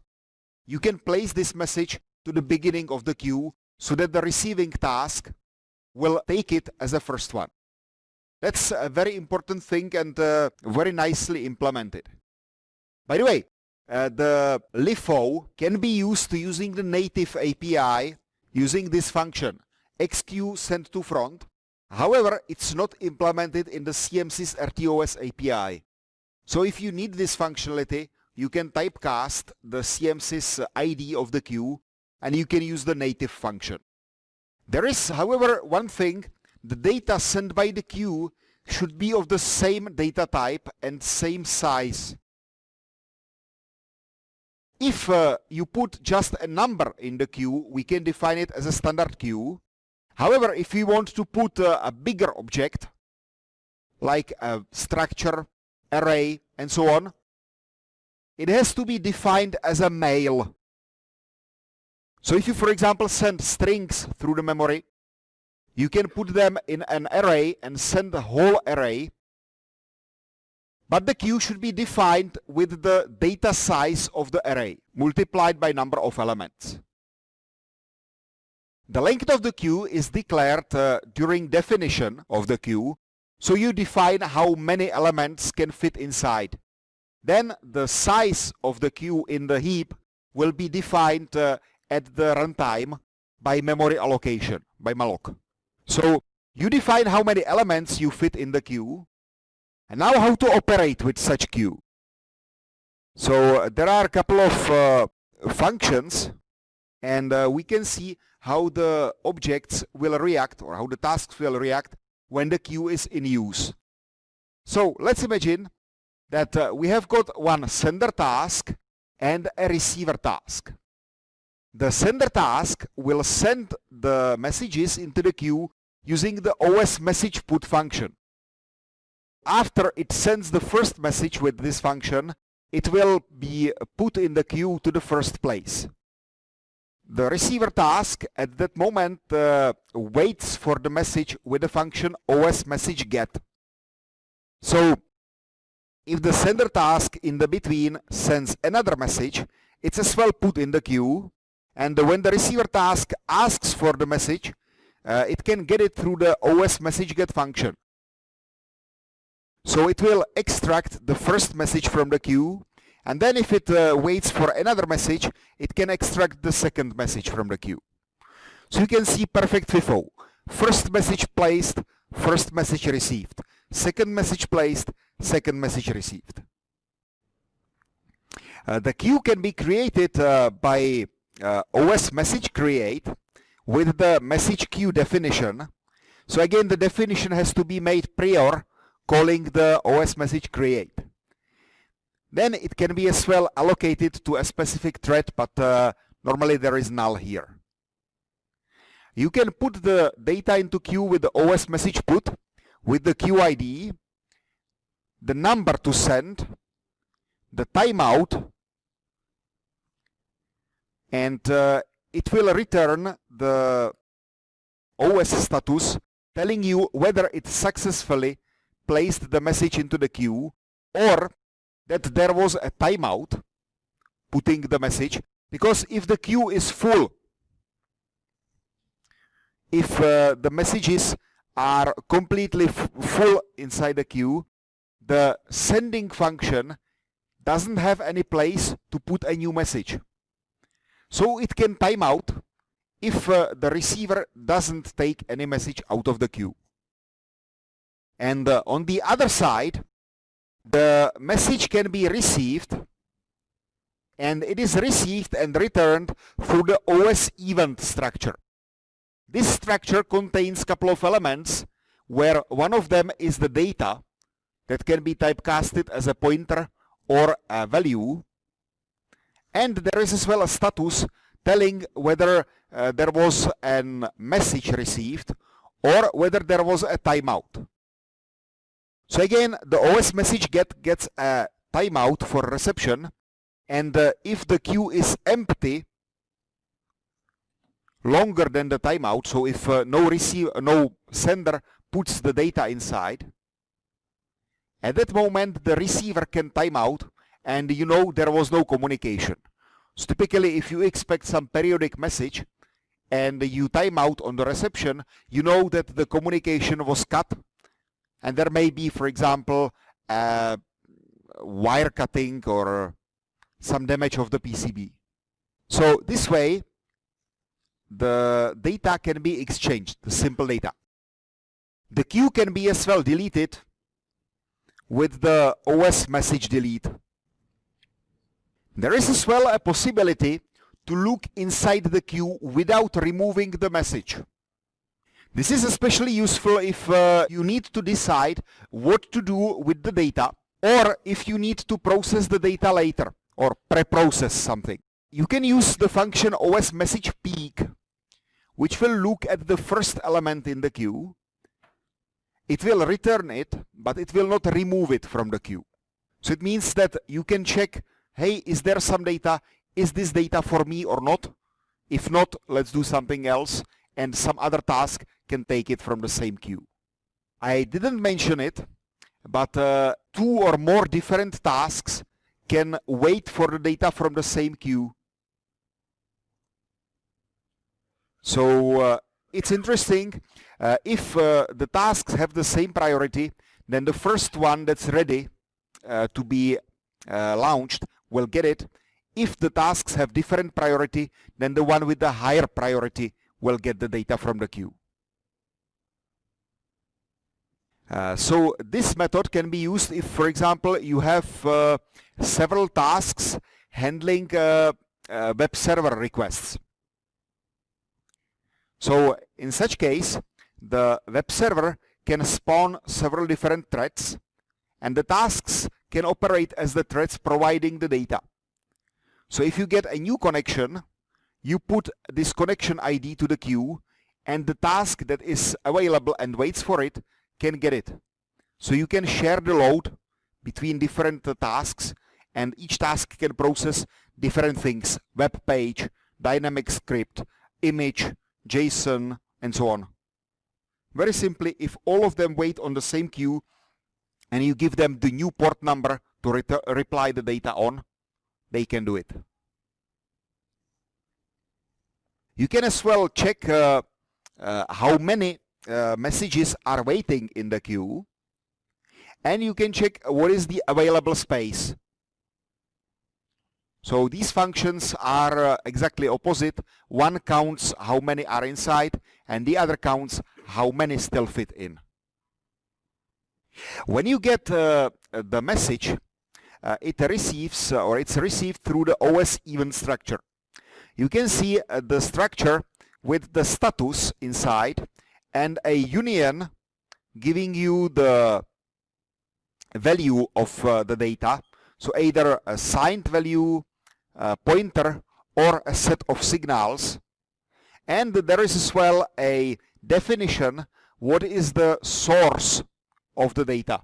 you can place this message to the beginning of the queue so that the receiving task will take it as a first one. That's a very important thing and uh, very nicely implemented. By the way, uh, the LIFO can be used using the native API using this function xqueue send to front. However, it's not implemented in the CMSIS RTOS API. So if you need this functionality, you can typecast the CMSIS ID of the queue and you can use the native function. There is, however, one thing, the data sent by the queue should be of the same data type and same size. If uh, you put just a number in the queue, we can define it as a standard queue. However, if we want to put uh, a bigger object, like a structure array, and so on, it has to be defined as a mail. So if you, for example, send strings through the memory, you can put them in an array and send the whole array, but the queue should be defined with the data size of the array, multiplied by number of elements. The length of the queue is declared uh, during definition of the queue So you define how many elements can fit inside. Then the size of the queue in the heap will be defined uh, at the runtime by memory allocation, by malloc. So you define how many elements you fit in the queue and now how to operate with such queue. So uh, there are a couple of uh, functions and uh, we can see how the objects will react or how the tasks will react when the queue is in use. So let's imagine that uh, we have got one sender task and a receiver task. The sender task will send the messages into the queue using the OS message put function. After it sends the first message with this function, it will be put in the queue to the first place. The receiver task at that moment uh, waits for the message with the function os message get. So if the sender task in the between sends another message, it's as well put in the queue and when the receiver task asks for the message, uh, it can get it through the os message get function. So it will extract the first message from the queue and then if it uh, waits for another message, it can extract the second message from the queue. So you can see perfect FIFO. First message placed, first message received. Second message placed, second message received. Uh, the queue can be created uh, by uh, OS message create with the message queue definition. So again, the definition has to be made prior calling the OS message create. Then it can be as well allocated to a specific thread, but uh, normally there is null here. You can put the data into queue with the OS message put, with the queue ID, the number to send, the timeout, and uh, it will return the OS status telling you whether it successfully placed the message into the queue or that there was a timeout putting the message because if the queue is full if uh, the messages are completely full inside the queue the sending function doesn't have any place to put a new message. So it can time out if uh, the receiver doesn't take any message out of the queue. And uh, on the other side the message can be received and it is received and returned through the OS event structure. This structure contains a couple of elements where one of them is the data that can be typecasted as a pointer or a value and there is as well a status telling whether uh, there was a message received or whether there was a timeout. So again, the OS message get gets a timeout for reception, and uh, if the queue is empty longer than the timeout, so if uh, no receive, no sender puts the data inside, at that moment the receiver can timeout, and you know there was no communication. So typically, if you expect some periodic message and you timeout on the reception, you know that the communication was cut and there may be, for example, uh, wire cutting or some damage of the PCB. So this way, the data can be exchanged, the simple data. The queue can be as well deleted with the OS message delete. There is as well a possibility to look inside the queue without removing the message. This is especially useful if uh, you need to decide what to do with the data or if you need to process the data later or pre-process something. You can use the function OS message peek which will look at the first element in the queue. It will return it, but it will not remove it from the queue. So it means that you can check, hey, is there some data? Is this data for me or not? If not, let's do something else and some other task can take it from the same queue. I didn't mention it, but uh, two or more different tasks can wait for the data from the same queue. So uh, it's interesting uh, if uh, the tasks have the same priority then the first one that's ready uh, to be uh, launched will get it if the tasks have different priority then the one with the higher priority will get the data from the queue uh, so this method can be used if for example you have uh, several tasks handling uh, uh, web server requests. So in such case the web server can spawn several different threads and the tasks can operate as the threads providing the data. So if you get a new connection you put this connection ID to the queue and the task that is available and waits for it can get it. So you can share the load between different tasks and each task can process different things, web page, dynamic script, image, JSON, and so on. Very simply, if all of them wait on the same queue and you give them the new port number to re reply the data on, they can do it. You can as well check uh, uh, how many uh, messages are waiting in the queue and you can check what is the available space. So these functions are uh, exactly opposite. One counts how many are inside and the other counts how many still fit in. When you get uh, the message, uh, it receives uh, or it's received through the OS event structure. You can see uh, the structure with the status inside and a union giving you the value of uh, the data. So either a signed value a pointer or a set of signals. And there is as well a definition what is the source of the data.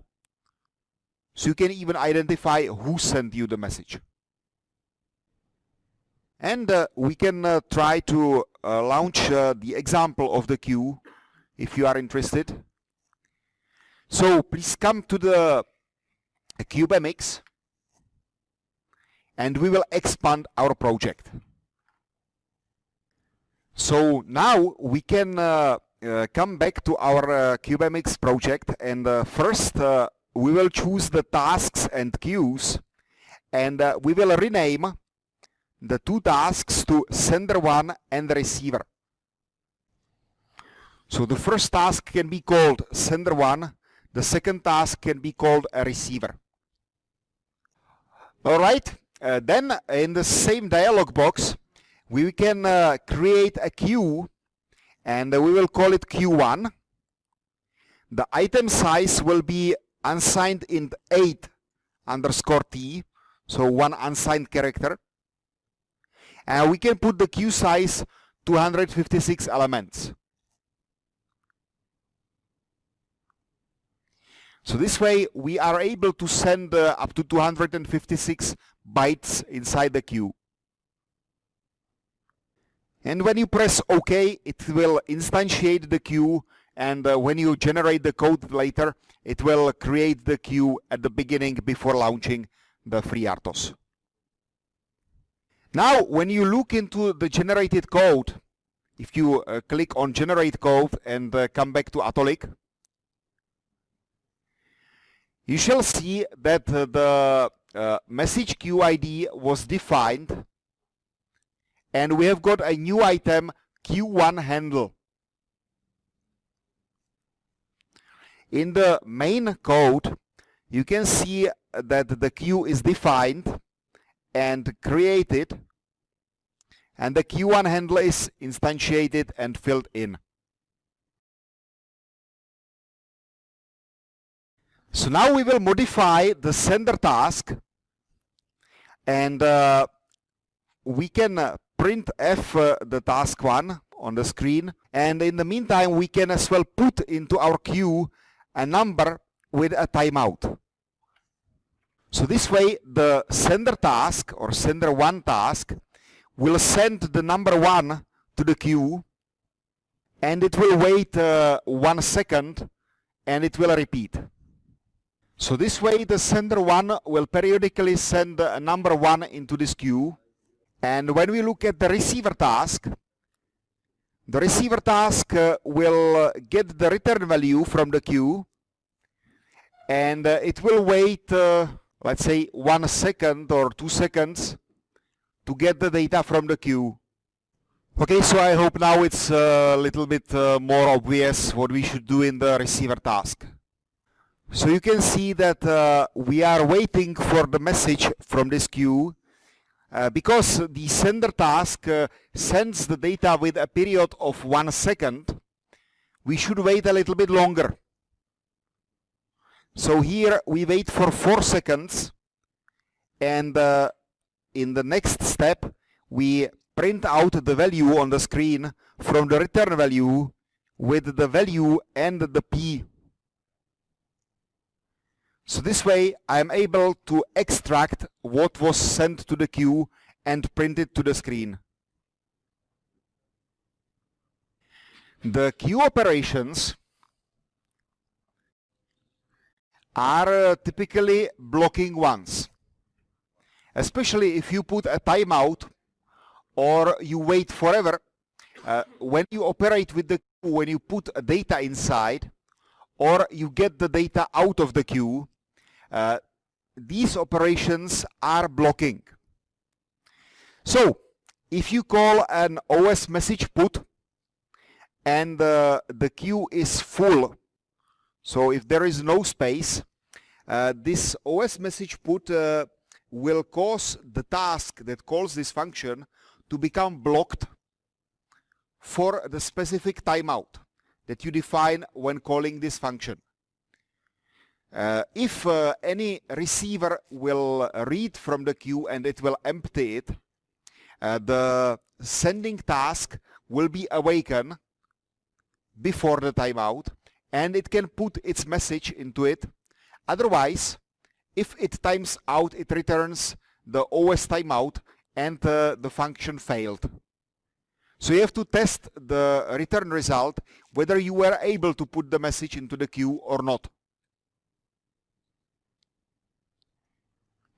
So you can even identify who sent you the message. And uh, we can uh, try to uh, launch uh, the example of the queue if you are interested. So please come to the CubeMX and we will expand our project. So now we can uh, uh, come back to our uh, project and uh, first uh, we will choose the tasks and queues and uh, we will rename the two tasks to sender 1 and receiver. So the first task can be called sender 1, the second task can be called a receiver. Alright, uh, then in the same dialog box we can uh, create a queue and we will call it Q1. The item size will be unsigned int 8 underscore t, so one unsigned character. And we can put the queue size 256 elements. So this way we are able to send uh, up to 256 bytes inside the queue. And when you press OK, it will instantiate the queue and uh, when you generate the code later, it will create the queue at the beginning before launching the FreeRTOS. Now, when you look into the generated code, if you uh, click on generate code and uh, come back to Atollic, you shall see that the uh, message queue ID was defined and we have got a new item Q1 handle. In the main code you can see that the queue is defined and created and the Q1 handle is instantiated and filled in. So now we will modify the sender task and uh, we can uh, print F uh, the task one on the screen and in the meantime we can as well put into our queue a number with a timeout. So this way the sender task or sender one task will send the number one to the queue and it will wait uh, one second and it will repeat. So this way the sender 1 will periodically send a number 1 into this queue and when we look at the receiver task the receiver task uh, will uh, get the return value from the queue and uh, it will wait uh, let's say one second or two seconds to get the data from the queue. Okay, so I hope now it's a little bit uh, more obvious what we should do in the receiver task. So you can see that uh, we are waiting for the message from this queue uh, because the sender task uh, sends the data with a period of one second, we should wait a little bit longer. So here we wait for four seconds and uh, in the next step we print out the value on the screen from the return value with the value and the P. So this way I'm able to extract what was sent to the queue and print it to the screen. The queue operations are uh, typically blocking ones especially if you put a timeout or you wait forever. Uh, when you operate with the queue, when you put data inside or you get the data out of the queue, uh, these operations are blocking. So if you call an OS message put and uh, the queue is full, so if there is no space, uh, this OS message put uh, will cause the task that calls this function to become blocked for the specific timeout that you define when calling this function. Uh, if uh, any receiver will read from the queue and it will empty it, uh, the sending task will be awakened before the timeout and it can put its message into it. Otherwise, if it times out, it returns the OS timeout and uh, the function failed. So you have to test the return result whether you were able to put the message into the queue or not.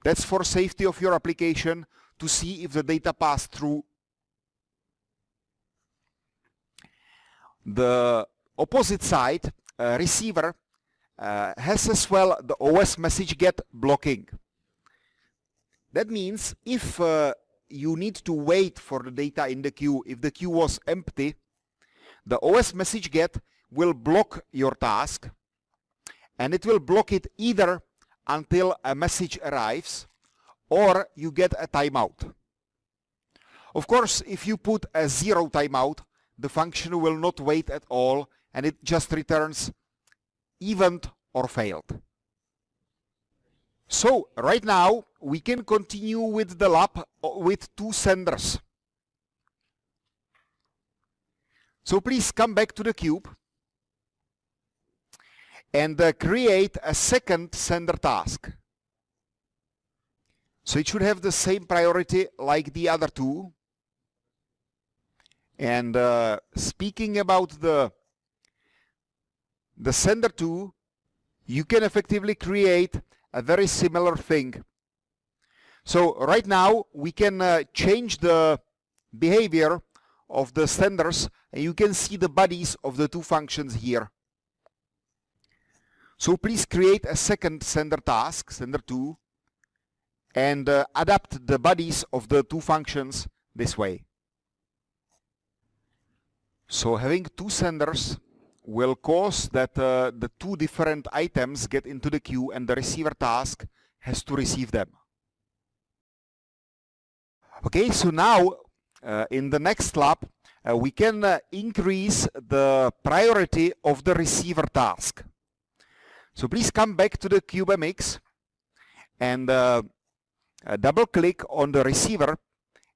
That's for safety of your application to see if the data passed through. The opposite side, uh, receiver, uh, has as well the OS message get blocking. That means if uh, you need to wait for the data in the queue, if the queue was empty, the OS message get will block your task and it will block it either until a message arrives or you get a timeout. Of course, if you put a zero timeout, the function will not wait at all and it just returns event or failed. So right now we can continue with the lab uh, with two senders. So please come back to the cube and uh, create a second sender task. So it should have the same priority like the other two. And uh, speaking about the the sender 2, you can effectively create a very similar thing. So right now we can uh, change the behavior of the senders and you can see the bodies of the two functions here. So please create a second sender task, sender 2, and uh, adapt the bodies of the two functions this way. So having two senders will cause that uh, the two different items get into the queue and the receiver task has to receive them. Okay, so now uh, in the next lab uh, we can uh, increase the priority of the receiver task. So please come back to the CubeMX and uh, uh, double click on the receiver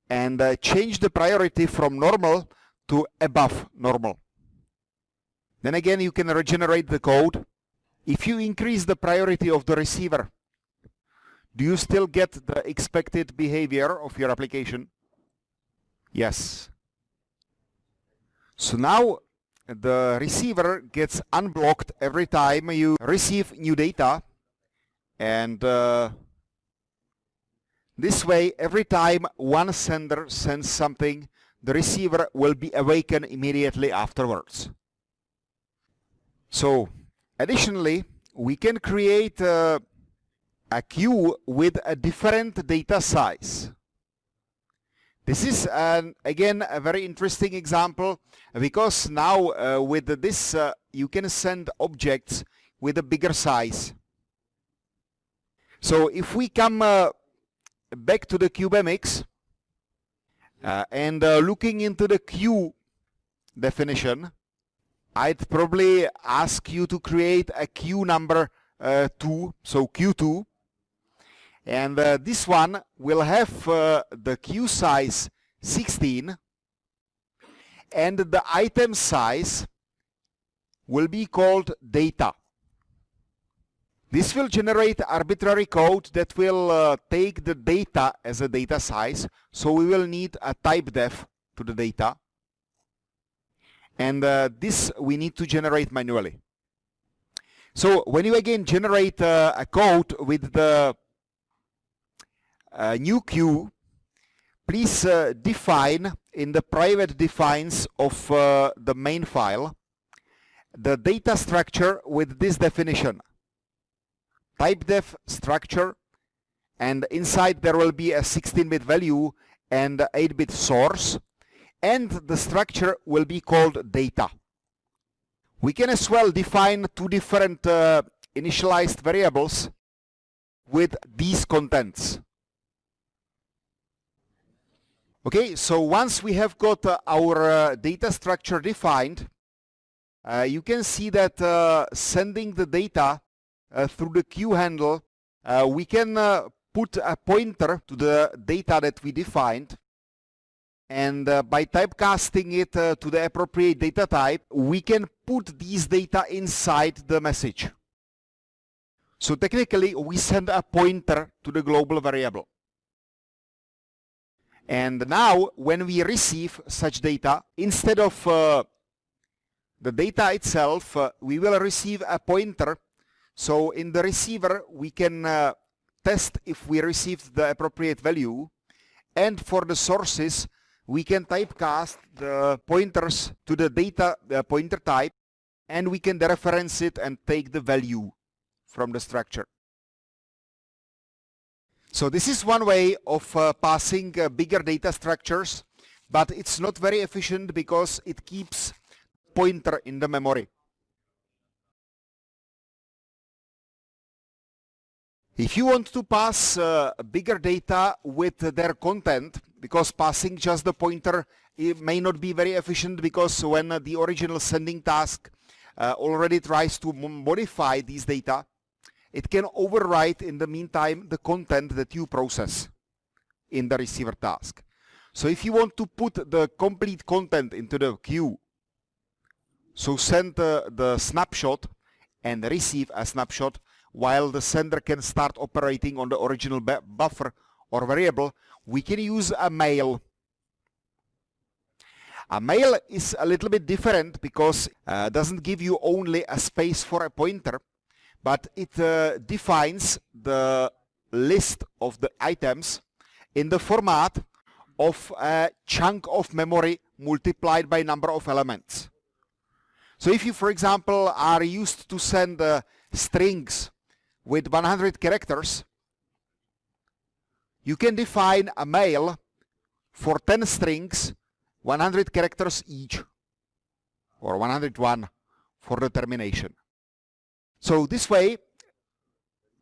and change the priority from normal to above normal. Then again, you can regenerate the code. If you increase the priority of the receiver, do you still get the expected behavior of your application? Yes. So now the receiver gets unblocked every time you receive new data and uh, this way every time one sender sends something the receiver will be awakened immediately afterwards. So additionally, we can create uh, a queue with a different data size. This is an, again a very interesting example because now uh, with this uh, you can send objects with a bigger size. So if we come uh, back to the CubeMX uh, and uh, looking into the queue definition, I'd probably ask you to create a queue number uh, 2, so Q2, and uh, this one will have uh, the queue size 16 and the item size will be called data. This will generate arbitrary code that will uh, take the data as a data size. So we will need a type def to the data. And uh, this we need to generate manually. So when you again generate uh, a code with the uh, new queue, please uh, define in the private defines of uh, the main file the data structure with this definition. Type def structure and inside there will be a 16-bit value and 8-bit source and the structure will be called data. We can as well define two different uh, initialized variables with these contents. Okay, so once we have got uh, our uh, data structure defined, uh, you can see that uh, sending the data uh, through the queue handle, we can put a pointer to the data that we defined. And by typecasting it to the appropriate data type, we can put these data inside the message. So technically, we send a pointer to the global variable. And now, when we receive such data, instead of uh, the data itself, uh, we will receive a pointer. So in the receiver, we can uh, test if we received the appropriate value. And for the sources, we can typecast the pointers to the data the pointer type, and we can dereference it and take the value from the structure. So this is one way of uh, passing uh, bigger data structures, but it's not very efficient because it keeps pointer in the memory. If you want to pass uh, bigger data with their content, because passing just the pointer it may not be very efficient because when the original sending task uh, already tries to modify these data, it can overwrite in the meantime the content that you process in the receiver task. So if you want to put the complete content into the queue, so send the, the snapshot and receive a snapshot while the sender can start operating on the original buffer or variable, we can use a mail. A mail is a little bit different because uh, doesn't give you only a space for a pointer, but it uh, defines the list of the items in the format of a chunk of memory multiplied by number of elements. So if you, for example, are used to send uh, strings with 100 characters, you can define a mail for 10 strings, 100 characters each, or 101 for the termination. So this way,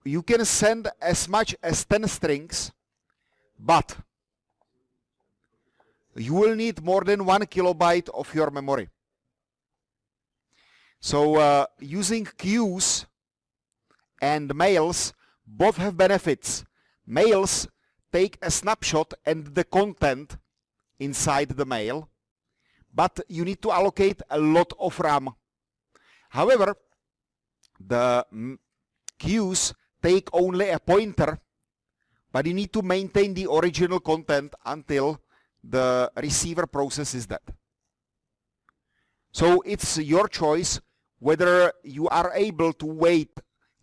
you can send as much as 10 strings, but you will need more than one kilobyte of your memory. So uh, using queues and mails both have benefits. Mails take a snapshot and the content inside the mail, but you need to allocate a lot of RAM. However, the queues take only a pointer, but you need to maintain the original content until the receiver processes that. So it's your choice whether you are able to wait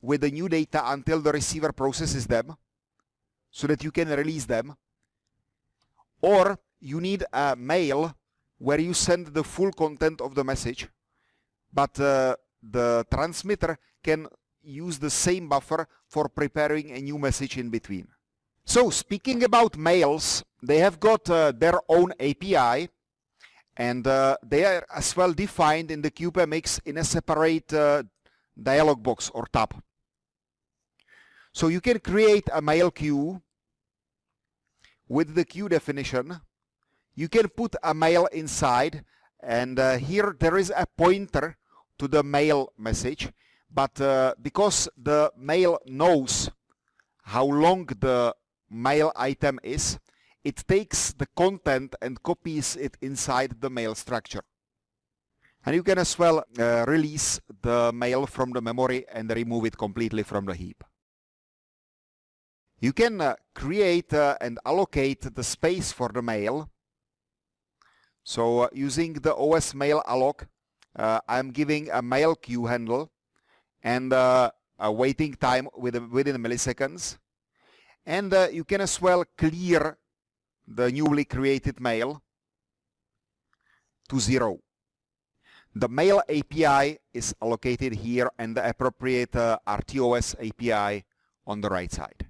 with the new data until the receiver processes them so that you can release them or you need a mail where you send the full content of the message, but uh, the transmitter can use the same buffer for preparing a new message in between. So speaking about mails, they have got uh, their own API and uh, they are as well defined in the CubeMX in a separate uh, dialog box or tab. So you can create a mail queue with the queue definition. You can put a mail inside and uh, here there is a pointer to the mail message but uh, because the mail knows how long the mail item is, it takes the content and copies it inside the mail structure. And you can as well uh, release the mail from the memory and remove it completely from the heap. You can uh, create uh, and allocate the space for the mail. So uh, using the OS mail alloc, uh, I'm giving a mail queue handle and uh, a waiting time within, within milliseconds. And you can as well clear the newly created mail to zero. The mail API is allocated here and the appropriate uh, RTOS API on the right side.